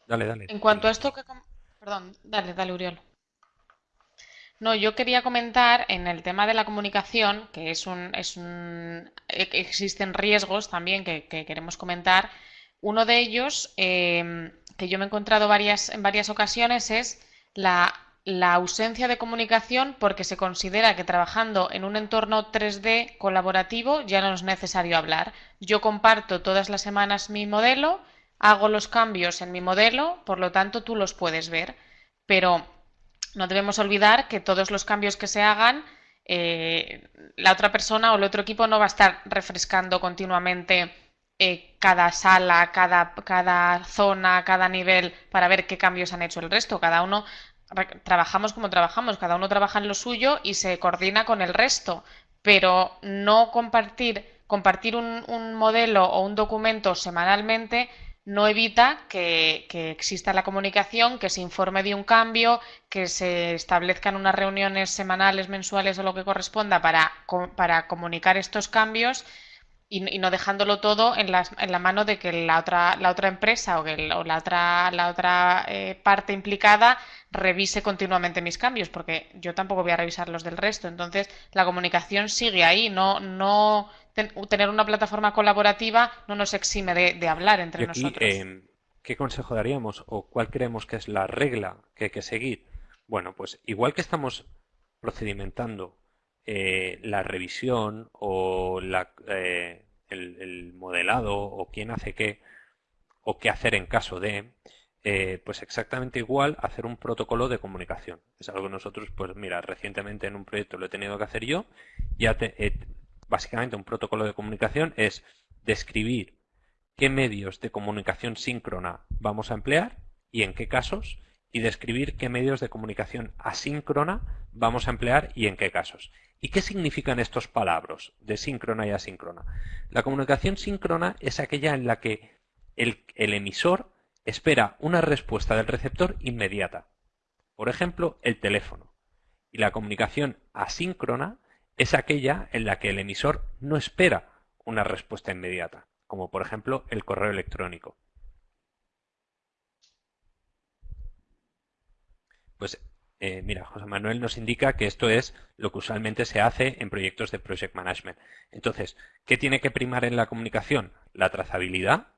Dale, dale. En cuanto a esto que... Perdón, dale, dale, Uriol. No, yo quería comentar en el tema de la comunicación, que es un, es un e, existen riesgos también que, queremos comentar. Uno de ellos, em, que yo me he encontrado varias, en varias ocasiones, es la, ausencia de comunicación porque se considera que trabajando en un entorno 3D colaborativo ya no es necesario hablar. Yo comparto todas las semanas mi modelo hago los cambios en mi modelo, por lo tanto tú los puedes ver. Pero no debemos olvidar que todos los cambios que se hagan, eh, la otra persona o el otro equipo no va a estar refrescando continuamente eh, cada sala, cada, cada zona, cada nivel para ver qué cambios han hecho el resto. Cada uno trabajamos como trabajamos, cada uno trabaja en lo suyo y se coordina con el resto, pero no compartir, compartir un, un modelo o un documento semanalmente no evita que, exista la comunicación, que se informe de un cambio, que se establezcan unas reuniones semanales, mensuales o lo que corresponda para, para comunicar estos cambios y, no dejándolo todo en la, en la, mano de que la otra, la otra empresa o, que la otra, la otra eh, parte implicada revise continuamente mis cambios, porque yo tampoco voy a revisar los del resto. Entonces, la comunicación sigue ahí, no, no tener una plataforma colaborativa no nos exime de, hablar entre nosotros. Em, ¿Qué consejo daríamos o cuál creemos que es la regla que hay que seguir? Bueno, pues igual que estamos procedimentando eh, la revisión o la, eh, el, modelado o quién hace qué o qué hacer en caso de, eh, pues exactamente igual hacer un protocolo de comunicación. Es algo que nosotros, pues mira, recientemente en un proyecto lo he tenido que hacer yo. Ya básicamente un protocolo de comunicación es describir qué medios de comunicación síncrona vamos a emplear y en qué casos y describir qué medios de comunicación asíncrona vamos a emplear y en qué casos. ¿Y qué significan estos palabras de síncrona y asíncrona? La comunicación síncrona es aquella en la que el, el emisor espera una respuesta del receptor inmediata. Por ejemplo, el teléfono. Y la comunicación asíncrona es aquella en la que el emisor no espera una respuesta inmediata, como por ejemplo el correo electrónico. Pues eh, mira, José Manuel nos indica que esto es lo que usualmente se hace en proyectos de Project Management. Entonces, ¿qué tiene que primar en la comunicación? La trazabilidad,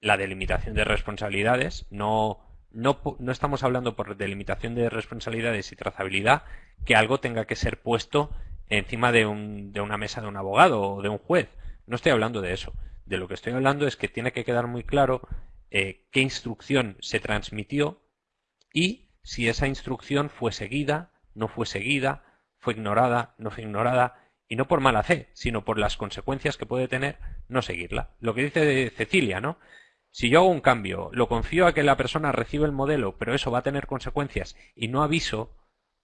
la delimitación de responsabilidades. No, no, no estamos hablando por delimitación de responsabilidades y trazabilidad que algo tenga que ser puesto encima de, un, de una mesa de un abogado o de un juez. No estoy hablando de eso. De lo que estoy hablando es que tiene que quedar muy claro eh, qué instrucción se transmitió y si esa instrucción fue seguida, no fue seguida, fue ignorada, no fue ignorada, y no por mala fe, sino por las consecuencias que puede tener no seguirla. Lo que dice Cecilia, ¿no? Si yo hago un cambio, lo confío a que la persona reciba el modelo, pero eso va a tener consecuencias y no aviso,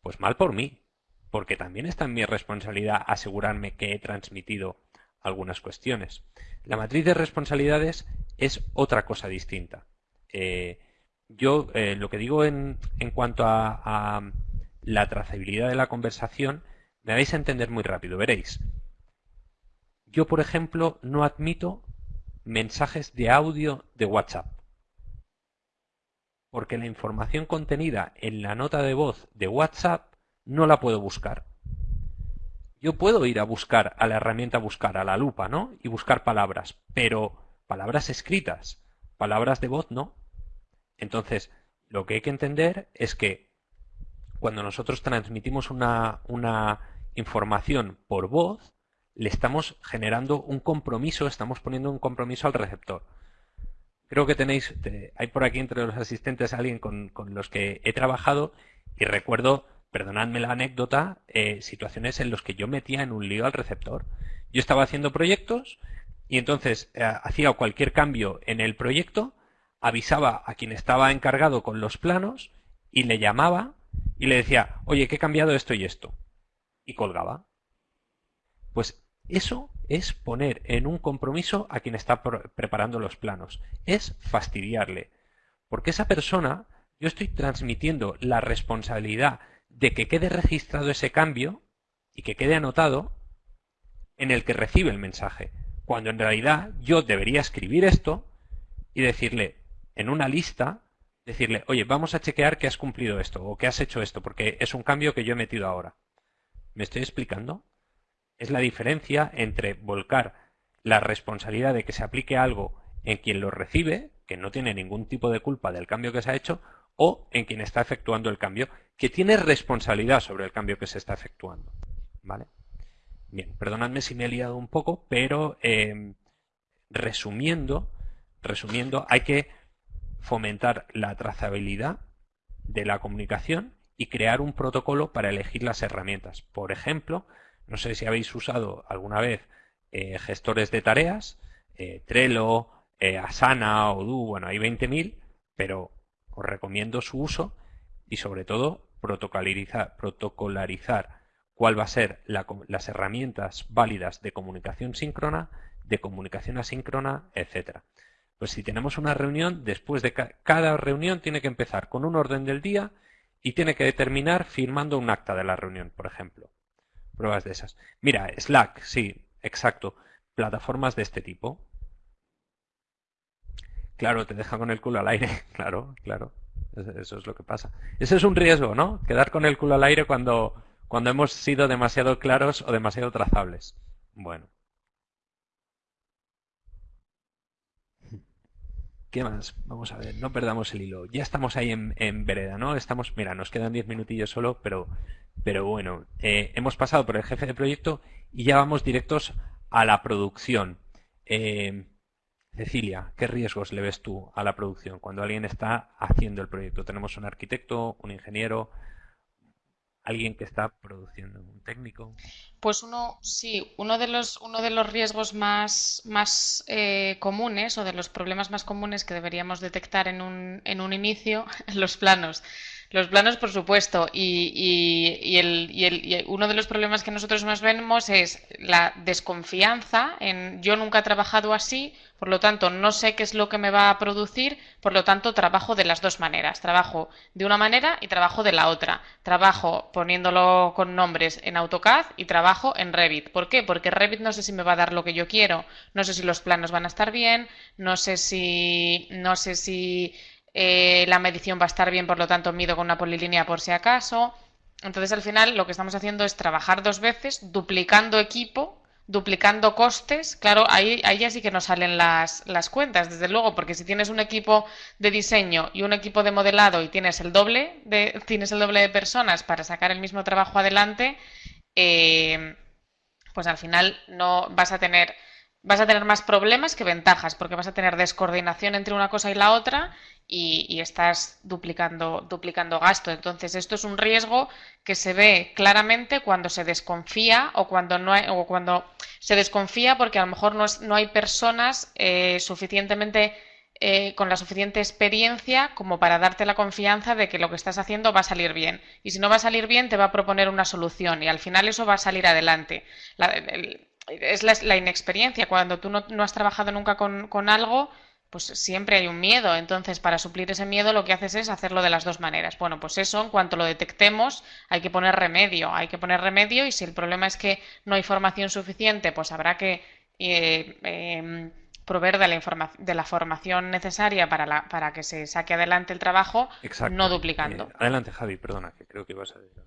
pues mal por mí, porque también está en mi responsabilidad asegurarme que he transmitido algunas cuestiones. La matriz de responsabilidades es otra cosa distinta. Eh, yo eh, lo que digo en, en cuanto a, la trazabilidad de la conversación, me vais a entender muy rápido, veréis. Yo, por ejemplo, no admito mensajes de audio de WhatsApp. Porque la información contenida en la nota de voz de WhatsApp no la puedo buscar. Yo puedo ir a buscar a la herramienta buscar, a la lupa, ¿no? Y buscar palabras, pero palabras escritas, palabras de voz no. Entonces, lo que hay que entender es que cuando nosotros transmitimos una, información por voz, le estamos generando un compromiso, estamos poniendo un compromiso al receptor. Creo que tenéis, hay por aquí entre los asistentes alguien con, los que he trabajado y recuerdo, perdonadme la anécdota, eh, situaciones en las que yo metía en un lío al receptor. Yo estaba haciendo proyectos y entonces eh, hacía cualquier cambio en el proyecto avisaba a quien estaba encargado con los planos y le llamaba y le decía, oye, que he cambiado esto y esto. Y colgaba. Pues eso es poner en un compromiso a quien está preparando los planos. Es fastidiarle. Porque esa persona, yo estoy transmitiendo la responsabilidad de que quede registrado ese cambio y que quede anotado en el que recibe el mensaje. Cuando en realidad yo debería escribir esto y decirle, en una lista, decirle, oye, vamos a chequear que has cumplido esto o que has hecho esto, porque es un cambio que yo he metido ahora. ¿Me estoy explicando? Es la diferencia entre volcar la responsabilidad de que se aplique algo en quien lo recibe, que no tiene ningún tipo de culpa del cambio que se ha hecho, o en quien está efectuando el cambio, que tiene responsabilidad sobre el cambio que se está efectuando. ¿Vale? Bien, perdonadme si me he liado un poco, pero eh, resumiendo, resumiendo, hay que fomentar la trazabilidad de la comunicación y crear un protocolo para elegir las herramientas. Por ejemplo, no sé si habéis usado alguna vez eh, gestores de tareas, eh, Trello, eh, Asana, Odoo, bueno, hay 20.000, pero os recomiendo su uso y sobre todo protocolarizar, cuál va a ser las herramientas válidas de comunicación síncrona, de comunicación asíncrona, etcétera. Pues si tenemos una reunión, después de cada reunión tiene que empezar con un orden del día y tiene que terminar firmando un acta de la reunión, por ejemplo. Pruebas de esas. Mira, Slack, sí, exacto. Plataformas de este tipo. Claro, te deja con el culo al aire. Claro, claro. Eso es lo que pasa. Ese es un riesgo, ¿no? Quedar con el culo al aire cuando, cuando hemos sido demasiado claros o demasiado trazables. Bueno. ¿Qué más? Vamos a ver, no perdamos el hilo. Ya estamos ahí en, vereda, ¿no? Estamos, mira, nos quedan 10 minutillos solo, pero, pero bueno, eh, hemos pasado por el jefe de proyecto y ya vamos directos a la producción. Eh, Cecilia, ¿qué riesgos le ves tú a la producción cuando alguien está haciendo el proyecto? Tenemos un arquitecto, un ingeniero, alguien que está produciendo, un técnico. Pues uno, sí, uno de los, uno de los riesgos más, más eh, comunes o de los problemas más comunes que deberíamos detectar en un, en un inicio, los planos. Los planos, por supuesto, y, y, el, y, uno de los problemas que nosotros más vemos es la desconfianza en yo nunca he trabajado así, por lo tanto no sé qué es lo que me va a producir, por lo tanto trabajo de las dos maneras, trabajo de una manera y trabajo de la otra, trabajo poniéndolo con nombres en AutoCAD y trabajo en Revit. ¿Por qué? Porque Revit no sé si me va a dar lo que yo quiero, no sé si los planos van a estar bien, no sé si, no sé si eh, la medición va a estar bien, por lo tanto mido con una polilínea por si acaso. Entonces al final lo que estamos haciendo es trabajar dos veces, duplicando equipo, duplicando costes. Claro, ahí, ahí ya sí que nos salen las, las cuentas, desde luego, porque si tienes un equipo de diseño y un equipo de modelado y tienes el doble de, tienes el doble de personas para sacar el mismo trabajo adelante, eh, pues al final no vas a tener vas a tener más problemas que ventajas, porque vas a tener descoordinación entre una cosa y la otra y, estás duplicando, duplicando gasto. Entonces, esto es un riesgo que se ve claramente cuando se desconfía o cuando no hay, o cuando se desconfía porque a lo mejor no, no hay personas eh, suficientemente eh, con la suficiente experiencia como para darte la confianza de que lo que estás haciendo va a salir bien. Y si no va a salir bien, te va a proponer una solución y al final eso va a salir adelante. Es la, inexperiencia. Cuando tú no, has trabajado nunca con, con algo, pues siempre hay un miedo. Entonces, para suplir ese miedo, lo que haces es hacerlo de las dos maneras. Bueno, pues eso, en cuanto lo detectemos, hay que poner remedio. Hay que poner remedio y si el problema es que no hay formación suficiente, pues habrá que eh, em, proveer de la, de la formación necesaria para, la, para que se saque adelante el trabajo, no duplicando. Eh, adelante, Javi, perdona, que creo que ibas a decir.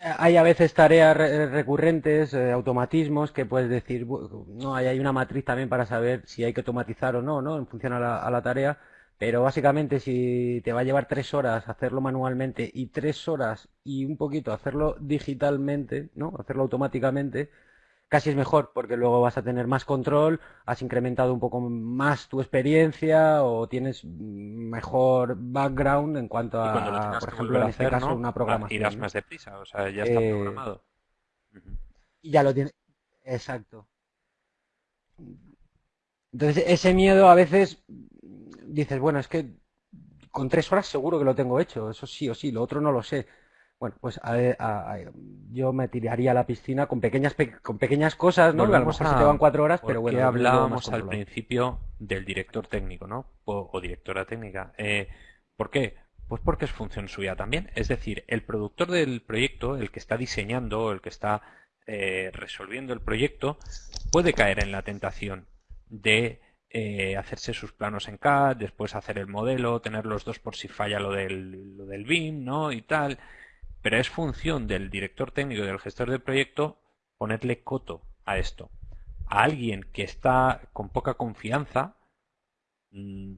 Hay a veces tareas recurrentes, eh, automatismos, que puedes decir, no, hay, hay una matriz también para saber si hay que automatizar o no, ¿no? En función a la, a la tarea. Pero básicamente si te va a llevar tres horas hacerlo manualmente y tres horas y un poquito hacerlo digitalmente, ¿no? Hacerlo automáticamente, casi es mejor porque luego vas a tener más control, has incrementado un poco más tu experiencia o tienes mejor background en cuanto a, por ejemplo, en este caso, una programación. Irás más deprisa, o sea, ya está eh, programado. Y ya lo tienes. Exacto. Entonces, ese miedo a veces dices, bueno, es que con tres horas seguro que lo tengo hecho, eso sí o sí, lo otro no lo sé. Bueno, pues yo me tiraría a la piscina con pequeñas con pequeñas cosas, ¿no? a lo mejor te van cuatro horas, pero bueno. hablábamos al principio del director técnico, ¿no? O, directora técnica. Eh, ¿Por qué? Pues porque es función suya también. Es decir, el productor del proyecto, el que está diseñando, el que está eh, resolviendo el proyecto, puede caer en la tentación de eh, hacerse sus planos en CAD, después hacer el modelo, tener los dos por si falla lo del, lo del BIM, ¿no? Y tal pero es función del director técnico y del gestor del proyecto ponerle coto a esto. A alguien que está con poca confianza, mm,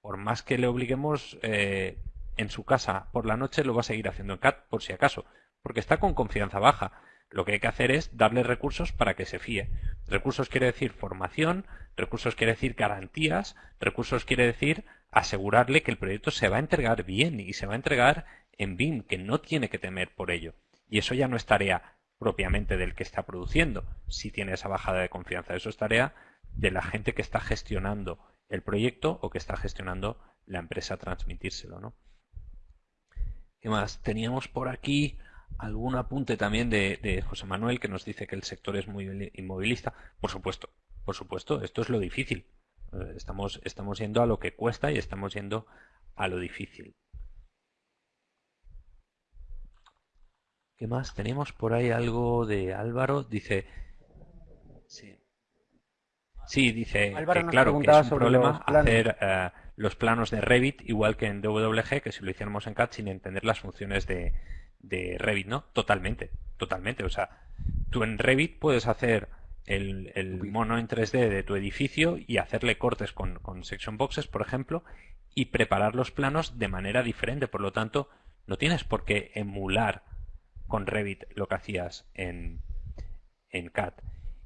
por más que le obliguemos eh, en su casa por la noche, lo va a seguir haciendo en CAT por si acaso, porque está con confianza baja. Lo que hay que hacer es darle recursos para que se fíe. Recursos quiere decir formación, recursos quiere decir garantías, recursos quiere decir asegurarle que el proyecto se va a entregar bien y se va a entregar en BIM, que no tiene que temer por ello. Y eso ya no es tarea propiamente del que está produciendo, si tiene esa bajada de confianza. Eso es tarea de la gente que está gestionando el proyecto o que está gestionando la empresa transmitírselo, ¿no? ¿Qué más? Teníamos por aquí algún apunte también de, José Manuel que nos dice que el sector es muy inmovilista. Por supuesto, por supuesto, esto es lo difícil. Eh, estamos, estamos yendo a lo que cuesta y estamos yendo a lo difícil. ¿Qué más? Tenemos por ahí algo de Álvaro. Dice. Sí. dice que claro que es un problema hacer eh, los planos de Revit igual que en DWG, que si lo hiciéramos en CAD sin entender las funciones de, Revit, ¿no? Totalmente, totalmente. O sea, tú en Revit puedes hacer el, mono en 3D de tu edificio y hacerle cortes con, con section boxes, por ejemplo, y preparar los planos de manera diferente. Por lo tanto, no tienes por qué emular con Revit lo que hacías en, en CAD.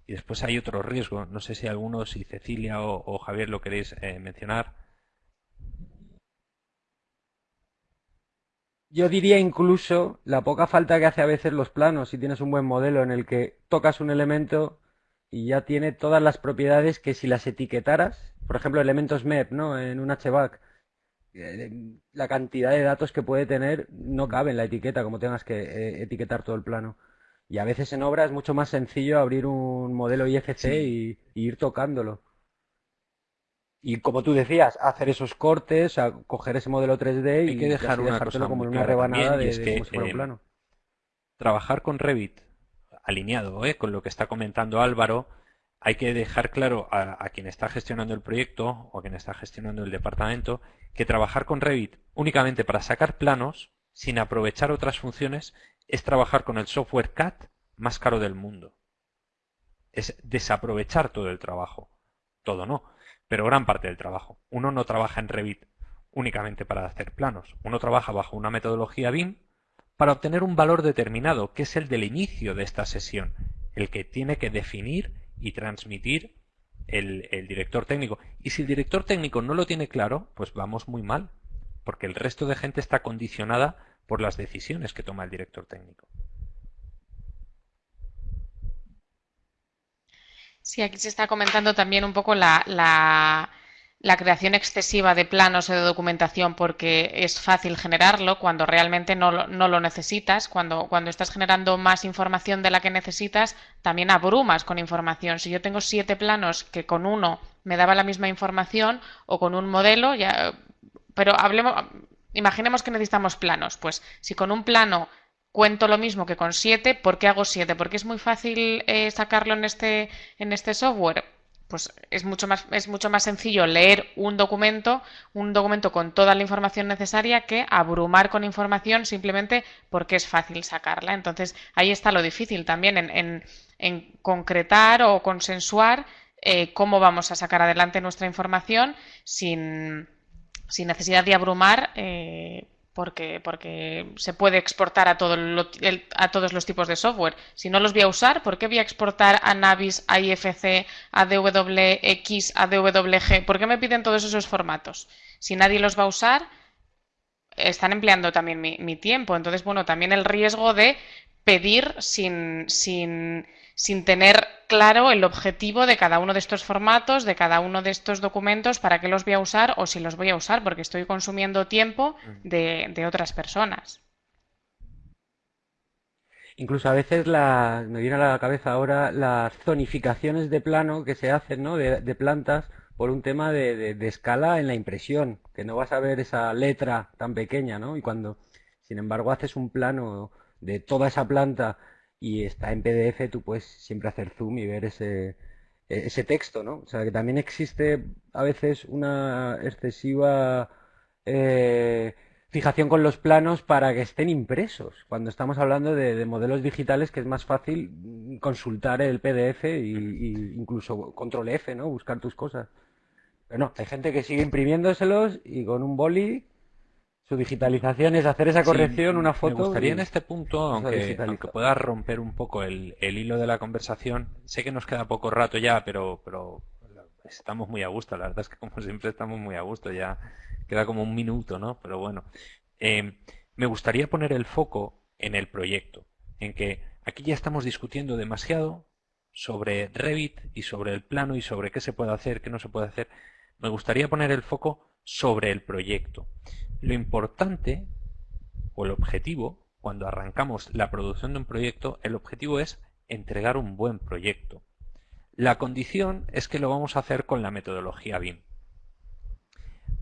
Y después hay otro riesgo, no sé si alguno, si Cecilia o, Javier lo queréis eh, mencionar. Yo diría incluso la poca falta que hace a veces los planos si tienes un buen modelo en el que tocas un elemento y ya tiene todas las propiedades que si las etiquetaras, por ejemplo, elementos MEP, ¿no? En un HBAC, eh, la cantidad de datos que puede tener no cabe en la etiqueta, como tengas que eh, etiquetar todo el plano. Y a veces en obra es mucho más sencillo abrir un modelo IFC y, ir tocándolo. Y como tú decías, hacer esos cortes, coger ese modelo 3D y que dejar una como una rebanada de, como si fuera un eh, plano. Trabajar con Revit, alineado ¿eh? con lo que está comentando Álvaro, hay que dejar claro a, quien está gestionando el proyecto o a quien está gestionando el departamento que trabajar con Revit únicamente para sacar planos sin aprovechar otras funciones es trabajar con el software CAD más caro del mundo. Es desaprovechar todo el trabajo. Todo no, pero gran parte del trabajo. Uno no trabaja en Revit únicamente para hacer planos. Uno trabaja bajo una metodología BIM para obtener un valor determinado, que es el del inicio de esta sesión, el que tiene que definir y transmitir el, director técnico. Y si el director técnico no lo tiene claro, pues vamos muy mal, porque el resto de gente está condicionada por las decisiones que toma el director técnico. Sí, aquí se está comentando también un poco la la creación excesiva de planos o de documentación porque es fácil generarlo cuando realmente no, lo necesitas. Cuando, cuando estás generando más información de la que necesitas, también abrumas con información. Si yo tengo siete planos que con uno me daba la misma información o con un modelo, ya, pero hablemos, imaginemos que necesitamos planos. Pues si con un plano cuento lo mismo que con siete, ¿por qué hago siete? Porque es muy fácil eh, sacarlo en este, en este software pues es mucho más es mucho más sencillo leer un documento un documento con toda la información necesaria que abrumar con información simplemente porque es fácil sacarla. Entonces ahí está lo difícil también en, en, concretar o consensuar eh, cómo vamos a sacar adelante nuestra información sin, sin necesidad de abrumar eh, porque, porque se puede exportar a, todo a todos los tipos de software. Si no los voy a usar, ¿por qué voy a exportar a Navis, a IFC, a DWX, a DWG? ¿Por qué me piden todos esos formatos? Si nadie los va a usar, están empleando también mi, mi tiempo. Entonces, bueno, también el riesgo de pedir sin, sin sin tener claro el objetivo de cada uno de estos formatos, de cada uno de estos documentos, para qué los voy a usar o si los voy a usar, porque estoy consumiendo tiempo de, otras personas. Incluso a veces la, me viene a la cabeza ahora las zonificaciones de plano que se hacen, ¿no? De, plantas por un tema de, de, escala en la impresión, que no vas a ver esa letra tan pequeña, ¿no? Y cuando, sin embargo, haces un plano de toda esa planta y está en PDF, tú puedes siempre hacer zoom y ver ese, e, ese texto, ¿no? O sea, que también existe a veces una excesiva eh, fijación con los planos para que estén impresos. Cuando estamos hablando de, modelos digitales, que es más fácil consultar el PDF y, incluso control F, ¿no? Buscar tus cosas. Pero no, hay gente que sigue imprimiéndoselos y con un boli su digitalización es hacer esa corrección, una foto. Me gustaría en este punto, aunque, aunque pueda romper un poco el, hilo de la conversación, sé que nos queda poco rato ya, pero, pero estamos muy a gusto. La verdad es que como siempre estamos muy a gusto. Ya queda como un minuto, ¿no? Pero bueno, eh, me gustaría poner el foco en el proyecto, en que aquí ya estamos discutiendo demasiado sobre Revit y sobre el plano y sobre qué se puede hacer, qué no se puede hacer. Me gustaría poner el foco sobre el proyecto. Lo importante o el objetivo, cuando arrancamos la producción de un proyecto, el objetivo es entregar un buen proyecto. La condición es que lo vamos a hacer con la metodología BIM.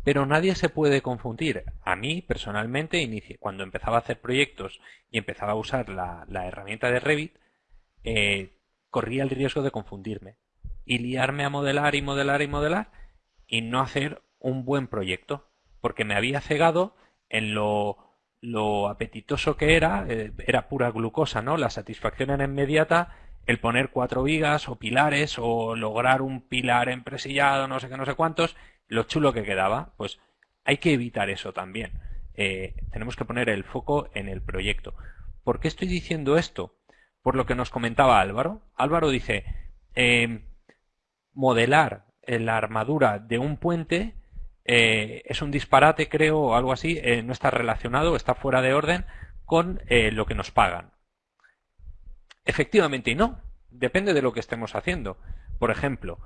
Pero nadie se puede confundir. A mí, personalmente, cuando empezaba a hacer proyectos y empezaba a usar la, herramienta de Revit, eh, corría el riesgo de confundirme y liarme a modelar y modelar y modelar y no hacer un buen proyecto porque me había cegado en lo, apetitoso que era, eh, era pura glucosa, ¿no? La satisfacción era inmediata, el poner cuatro vigas o pilares o lograr un pilar empresillado, no sé qué, no sé cuántos, lo chulo que quedaba, pues hay que evitar eso también. Eh, tenemos que poner el foco en el proyecto. ¿Por qué estoy diciendo esto? Por lo que nos comentaba Álvaro. Álvaro dice, eh, modelar la armadura de un puente eh, es un disparate, creo, o algo así, eh, no está relacionado, está fuera de orden con lo que nos pagan. Efectivamente y no, depende de lo que estemos haciendo. Por ejemplo,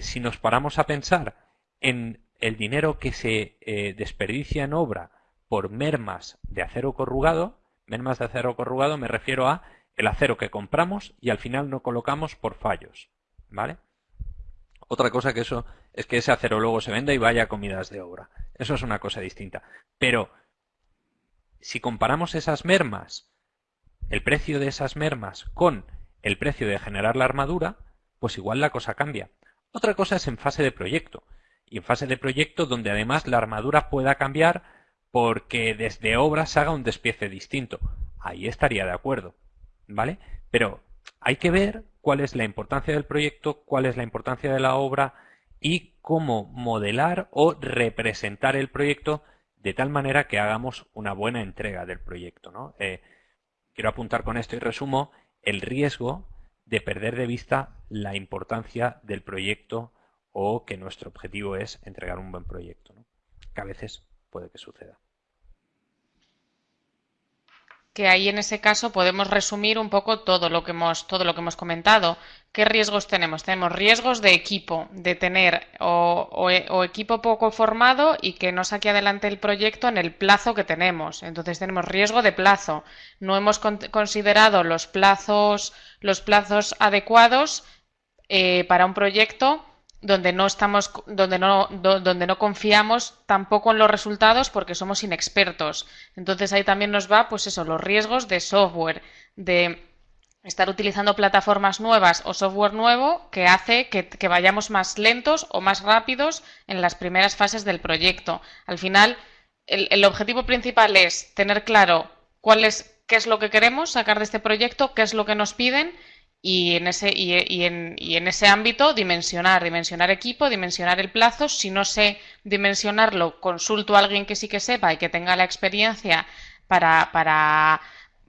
si nos paramos a pensar en el dinero que se desperdicia en obra por mermas de acero corrugado, mermas de acero corrugado me refiero a el acero que compramos y al final no colocamos por fallos, ¿vale? Otra cosa que eso es que ese acero luego se venda y vaya a comidas de obra. Eso es una cosa distinta. Pero si comparamos esas mermas, el precio de esas mermas con el precio de generar la armadura, pues igual la cosa cambia. Otra cosa es en fase de proyecto. Y en fase de proyecto donde además la armadura pueda cambiar porque desde obra se haga un despiece distinto. Ahí estaría de acuerdo. ¿Vale? Pero hay que ver cuál es la importancia del proyecto, cuál es la importancia de la obra y cómo modelar o representar el proyecto de tal manera que hagamos una buena entrega del proyecto. ¿no? Eh, quiero apuntar con esto y resumo el riesgo de perder de vista la importancia del proyecto o que nuestro objetivo es entregar un buen proyecto, que a veces puede que suceda que ahí en ese caso podemos resumir un poco todo lo que hemos, todo lo que hemos comentado. ¿Qué riesgos tenemos? Tenemos riesgos de equipo, de tener o, equipo poco formado y que no saque adelante el proyecto en el plazo que tenemos. Entonces tenemos riesgo de plazo. No hemos considerado los plazos, los plazos adecuados eh, para un proyecto donde no estamos, donde no, donde no confiamos tampoco en los resultados porque somos inexpertos. Entonces ahí también nos va, pues eso, los riesgos de software, de estar utilizando plataformas nuevas o software nuevo que hace que, vayamos más lentos o más rápidos en las primeras fases del proyecto. Al final, el, el objetivo principal es tener claro cuál es, qué es lo que queremos sacar de este proyecto, qué es lo que nos piden y en ese, y, en, y en ese ámbito dimensionar, dimensionar equipo, dimensionar el plazo. Si no sé dimensionarlo, consulto a alguien que sí que sepa y que tenga la experiencia para, para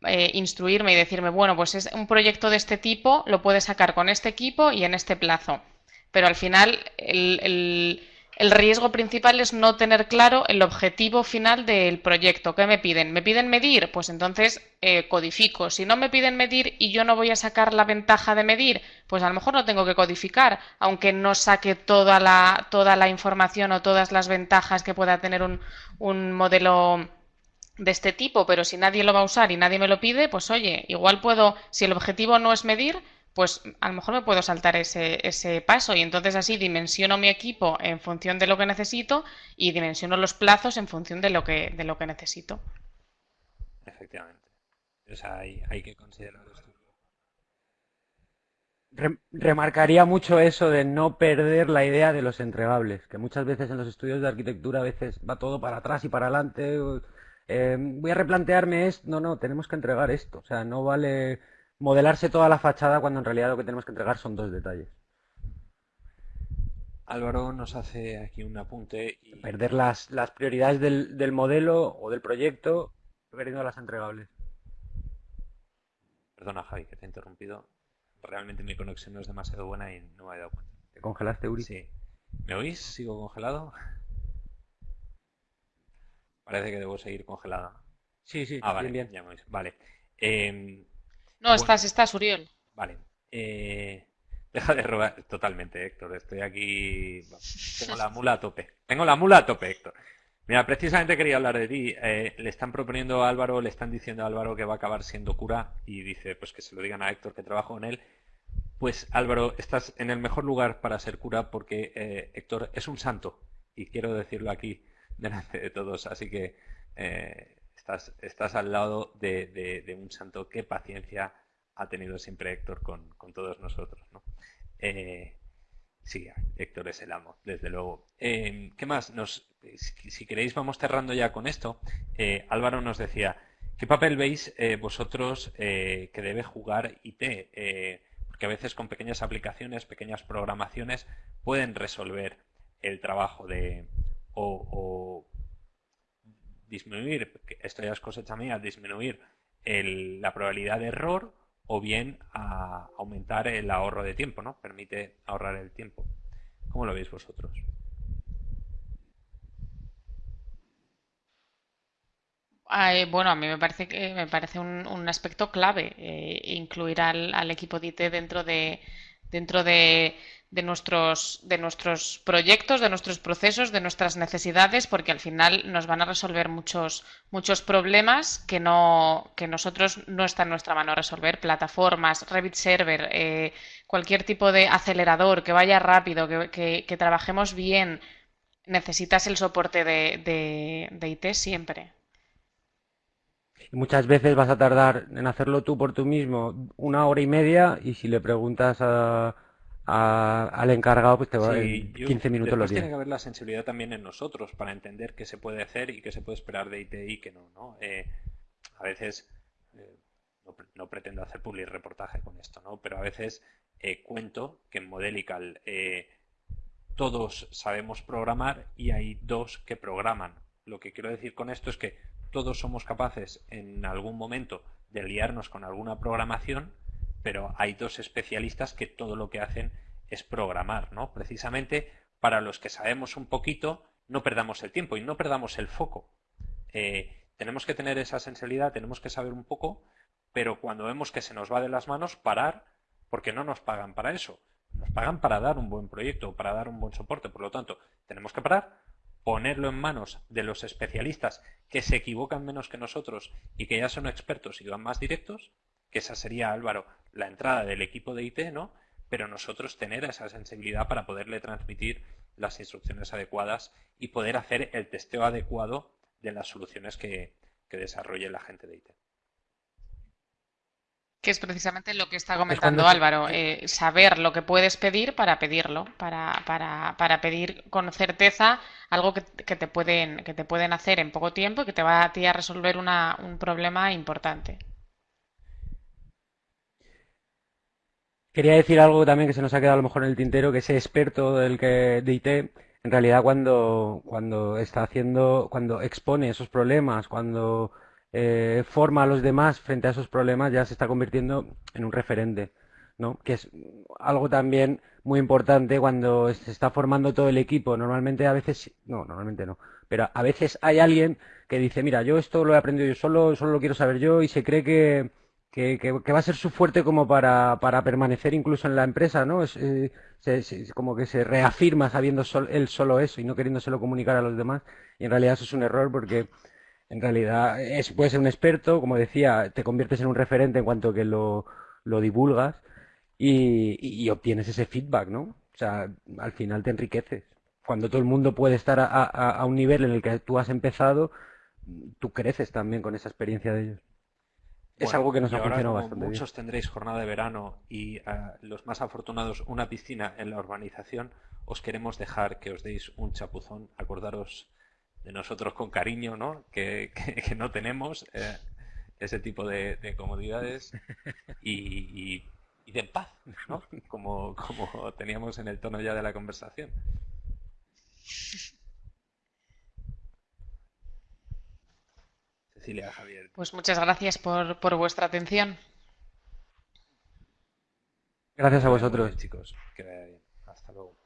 eh, instruirme y decirme, bueno, pues es un proyecto de este tipo, lo puedes sacar con este equipo y en este plazo. Pero al final el el riesgo principal es no tener claro el objetivo final del proyecto. ¿Qué me piden? ¿Me piden medir? Pues entonces eh, codifico. Si no me piden medir y yo no voy a sacar la ventaja de medir, pues a lo mejor no tengo que codificar, aunque no saque toda la, toda la información o todas las ventajas que pueda tener un, un modelo de este tipo, pero si nadie lo va a usar y nadie me lo pide, pues oye, igual puedo, si el objetivo no es medir, pues a lo mejor me puedo saltar ese, ese paso y entonces así dimensiono mi equipo en función de lo que necesito y dimensiono los plazos en función de lo que, de lo que necesito. Efectivamente. O sea, hay, hay que considerar esto. remarcaría mucho eso de no perder la idea de los entregables, que muchas veces en los estudios de arquitectura a veces va todo para atrás y para adelante. Eh, voy a replantearme esto. No, no, tenemos que entregar esto. O sea, no vale modelarse toda la fachada cuando en realidad lo que tenemos que entregar son dos detalles. Álvaro nos hace aquí un apunte. Y... Perder las, las prioridades del, del, modelo o del proyecto perdiendo las entregables. Perdona, Javi, que te he interrumpido. Realmente mi conexión no es demasiado buena y no me he dado cuenta. ¿Te congelaste, Uri? Sí. ¿Me oís? ¿Sigo congelado? Parece que debo seguir congelada. Sí, sí, ah, vale, bien, bien. Ya me Vale. Eh, no, estás, estás, Uriel. Vale. Eh, deja de robar. Totalmente, Héctor. Estoy aquí. Tengo la mula a tope. Tengo la mula a tope, Héctor. Mira, precisamente quería hablar de ti. Eh, le están proponiendo a Álvaro, le están diciendo a Álvaro que va a acabar siendo cura y dice, pues que se lo digan a Héctor que trabajo con él. Pues Álvaro, estás en el mejor lugar para ser cura porque eh, Héctor es un santo y quiero decirlo aquí delante de todos. Así que estás, al lado de, un santo. Qué paciencia ha tenido siempre Héctor con, todos nosotros. ¿no? Eh, sí, Héctor es el amo, desde luego. Eh, ¿Qué más? Nos, si, queréis, vamos cerrando ya con esto. Eh, Álvaro nos decía, ¿qué papel veis vosotros que debe jugar IT? porque a veces con pequeñas aplicaciones, pequeñas programaciones, pueden resolver el trabajo de, o, disminuir, esto ya es cosecha mía, disminuir la probabilidad de error o bien a aumentar el ahorro de tiempo, ¿no? Permite ahorrar el tiempo. ¿Cómo lo veis vosotros? bueno, a mí me parece que me parece un, aspecto clave eh, incluir al, equipo de IT dentro de dentro de, nuestros de nuestros proyectos, de nuestros procesos, de nuestras necesidades, porque al final nos van a resolver muchos muchos problemas que no que nosotros no está en nuestra mano resolver. Plataformas, Revit Server, eh, cualquier tipo de acelerador que vaya rápido, que, que, trabajemos bien, necesitas el soporte de, de IT siempre. Muchas veces vas a tardar en hacerlo tú por tú mismo una hora y media y si le preguntas a, al encargado, pues te va sí, 15 minutos los tiene que haber la sensibilidad también en nosotros para entender qué se puede hacer y qué se puede esperar de IT y qué no. ¿no? Eh, a veces, eh, no, pretendo hacer public reportaje con esto, ¿no? pero a veces eh, cuento que en Modelical todos sabemos programar y hay dos que programan. Lo que quiero decir con esto es que todos somos capaces en algún momento de liarnos con alguna programación, pero hay dos especialistas que todo lo que hacen es programar, ¿no? Precisamente para los que sabemos un poquito, no perdamos el tiempo y no perdamos el foco. Eh, tenemos que tener esa sensibilidad, tenemos que saber un poco, pero cuando vemos que se nos va de las manos, parar, porque no nos pagan para eso. Nos pagan para dar un buen proyecto, para dar un buen soporte. Por lo tanto, tenemos que parar, ponerlo en manos de los especialistas que se equivocan menos que nosotros y que ya son expertos y van más directos, que esa sería, Álvaro, la entrada del equipo de IT, ¿no? Pero nosotros tener esa sensibilidad para poderle transmitir las instrucciones adecuadas y poder hacer el testeo adecuado de las soluciones que, que desarrolle la gente de IT que es precisamente lo que está comentando Álvaro, eh, saber lo que puedes pedir para pedirlo, para, para, para pedir con certeza algo que, te pueden, que te pueden hacer en poco tiempo y que te va a ti a resolver una, un problema importante. Quería decir algo también que se nos ha quedado a lo mejor en el tintero, que ese experto del que de IT, en realidad cuando, cuando está haciendo, cuando expone esos problemas, cuando eh, forma a los demás frente a esos problemas, ya se está convirtiendo en un referente, ¿no? Que es algo también muy importante cuando se está formando todo el equipo. Normalmente a veces, no, normalmente no, pero a veces hay alguien que dice, mira, yo esto lo he aprendido yo solo, solo lo quiero saber yo y se cree que, que, va a ser su fuerte como para, para permanecer incluso en la empresa, ¿no? Es, eh, como que se reafirma sabiendo él solo eso y no queriéndoselo comunicar a los demás. Y en realidad eso es un error porque en realidad, es, puedes ser un experto, como decía, te conviertes en un referente en cuanto que lo, lo divulgas y, obtienes ese feedback, ¿no? O sea, al final te enriqueces. Cuando todo el mundo puede estar a, a, un nivel en el que tú has empezado, tú creces también con esa experiencia de ellos. Es algo que nos ha funcionado bastante muchos tendréis jornada de verano y ah, los más afortunados una piscina en la urbanización, os queremos dejar que os deis un chapuzón. Acordaros de nosotros con cariño, ¿no? Que, no tenemos eh, ese tipo de, comodidades y, de paz, ¿no? Como, como teníamos en el tono ya de la conversación. Cecilia, Javier. Pues muchas gracias por, por vuestra atención. Gracias a vosotros. chicos. Que vaya bien. Hasta luego.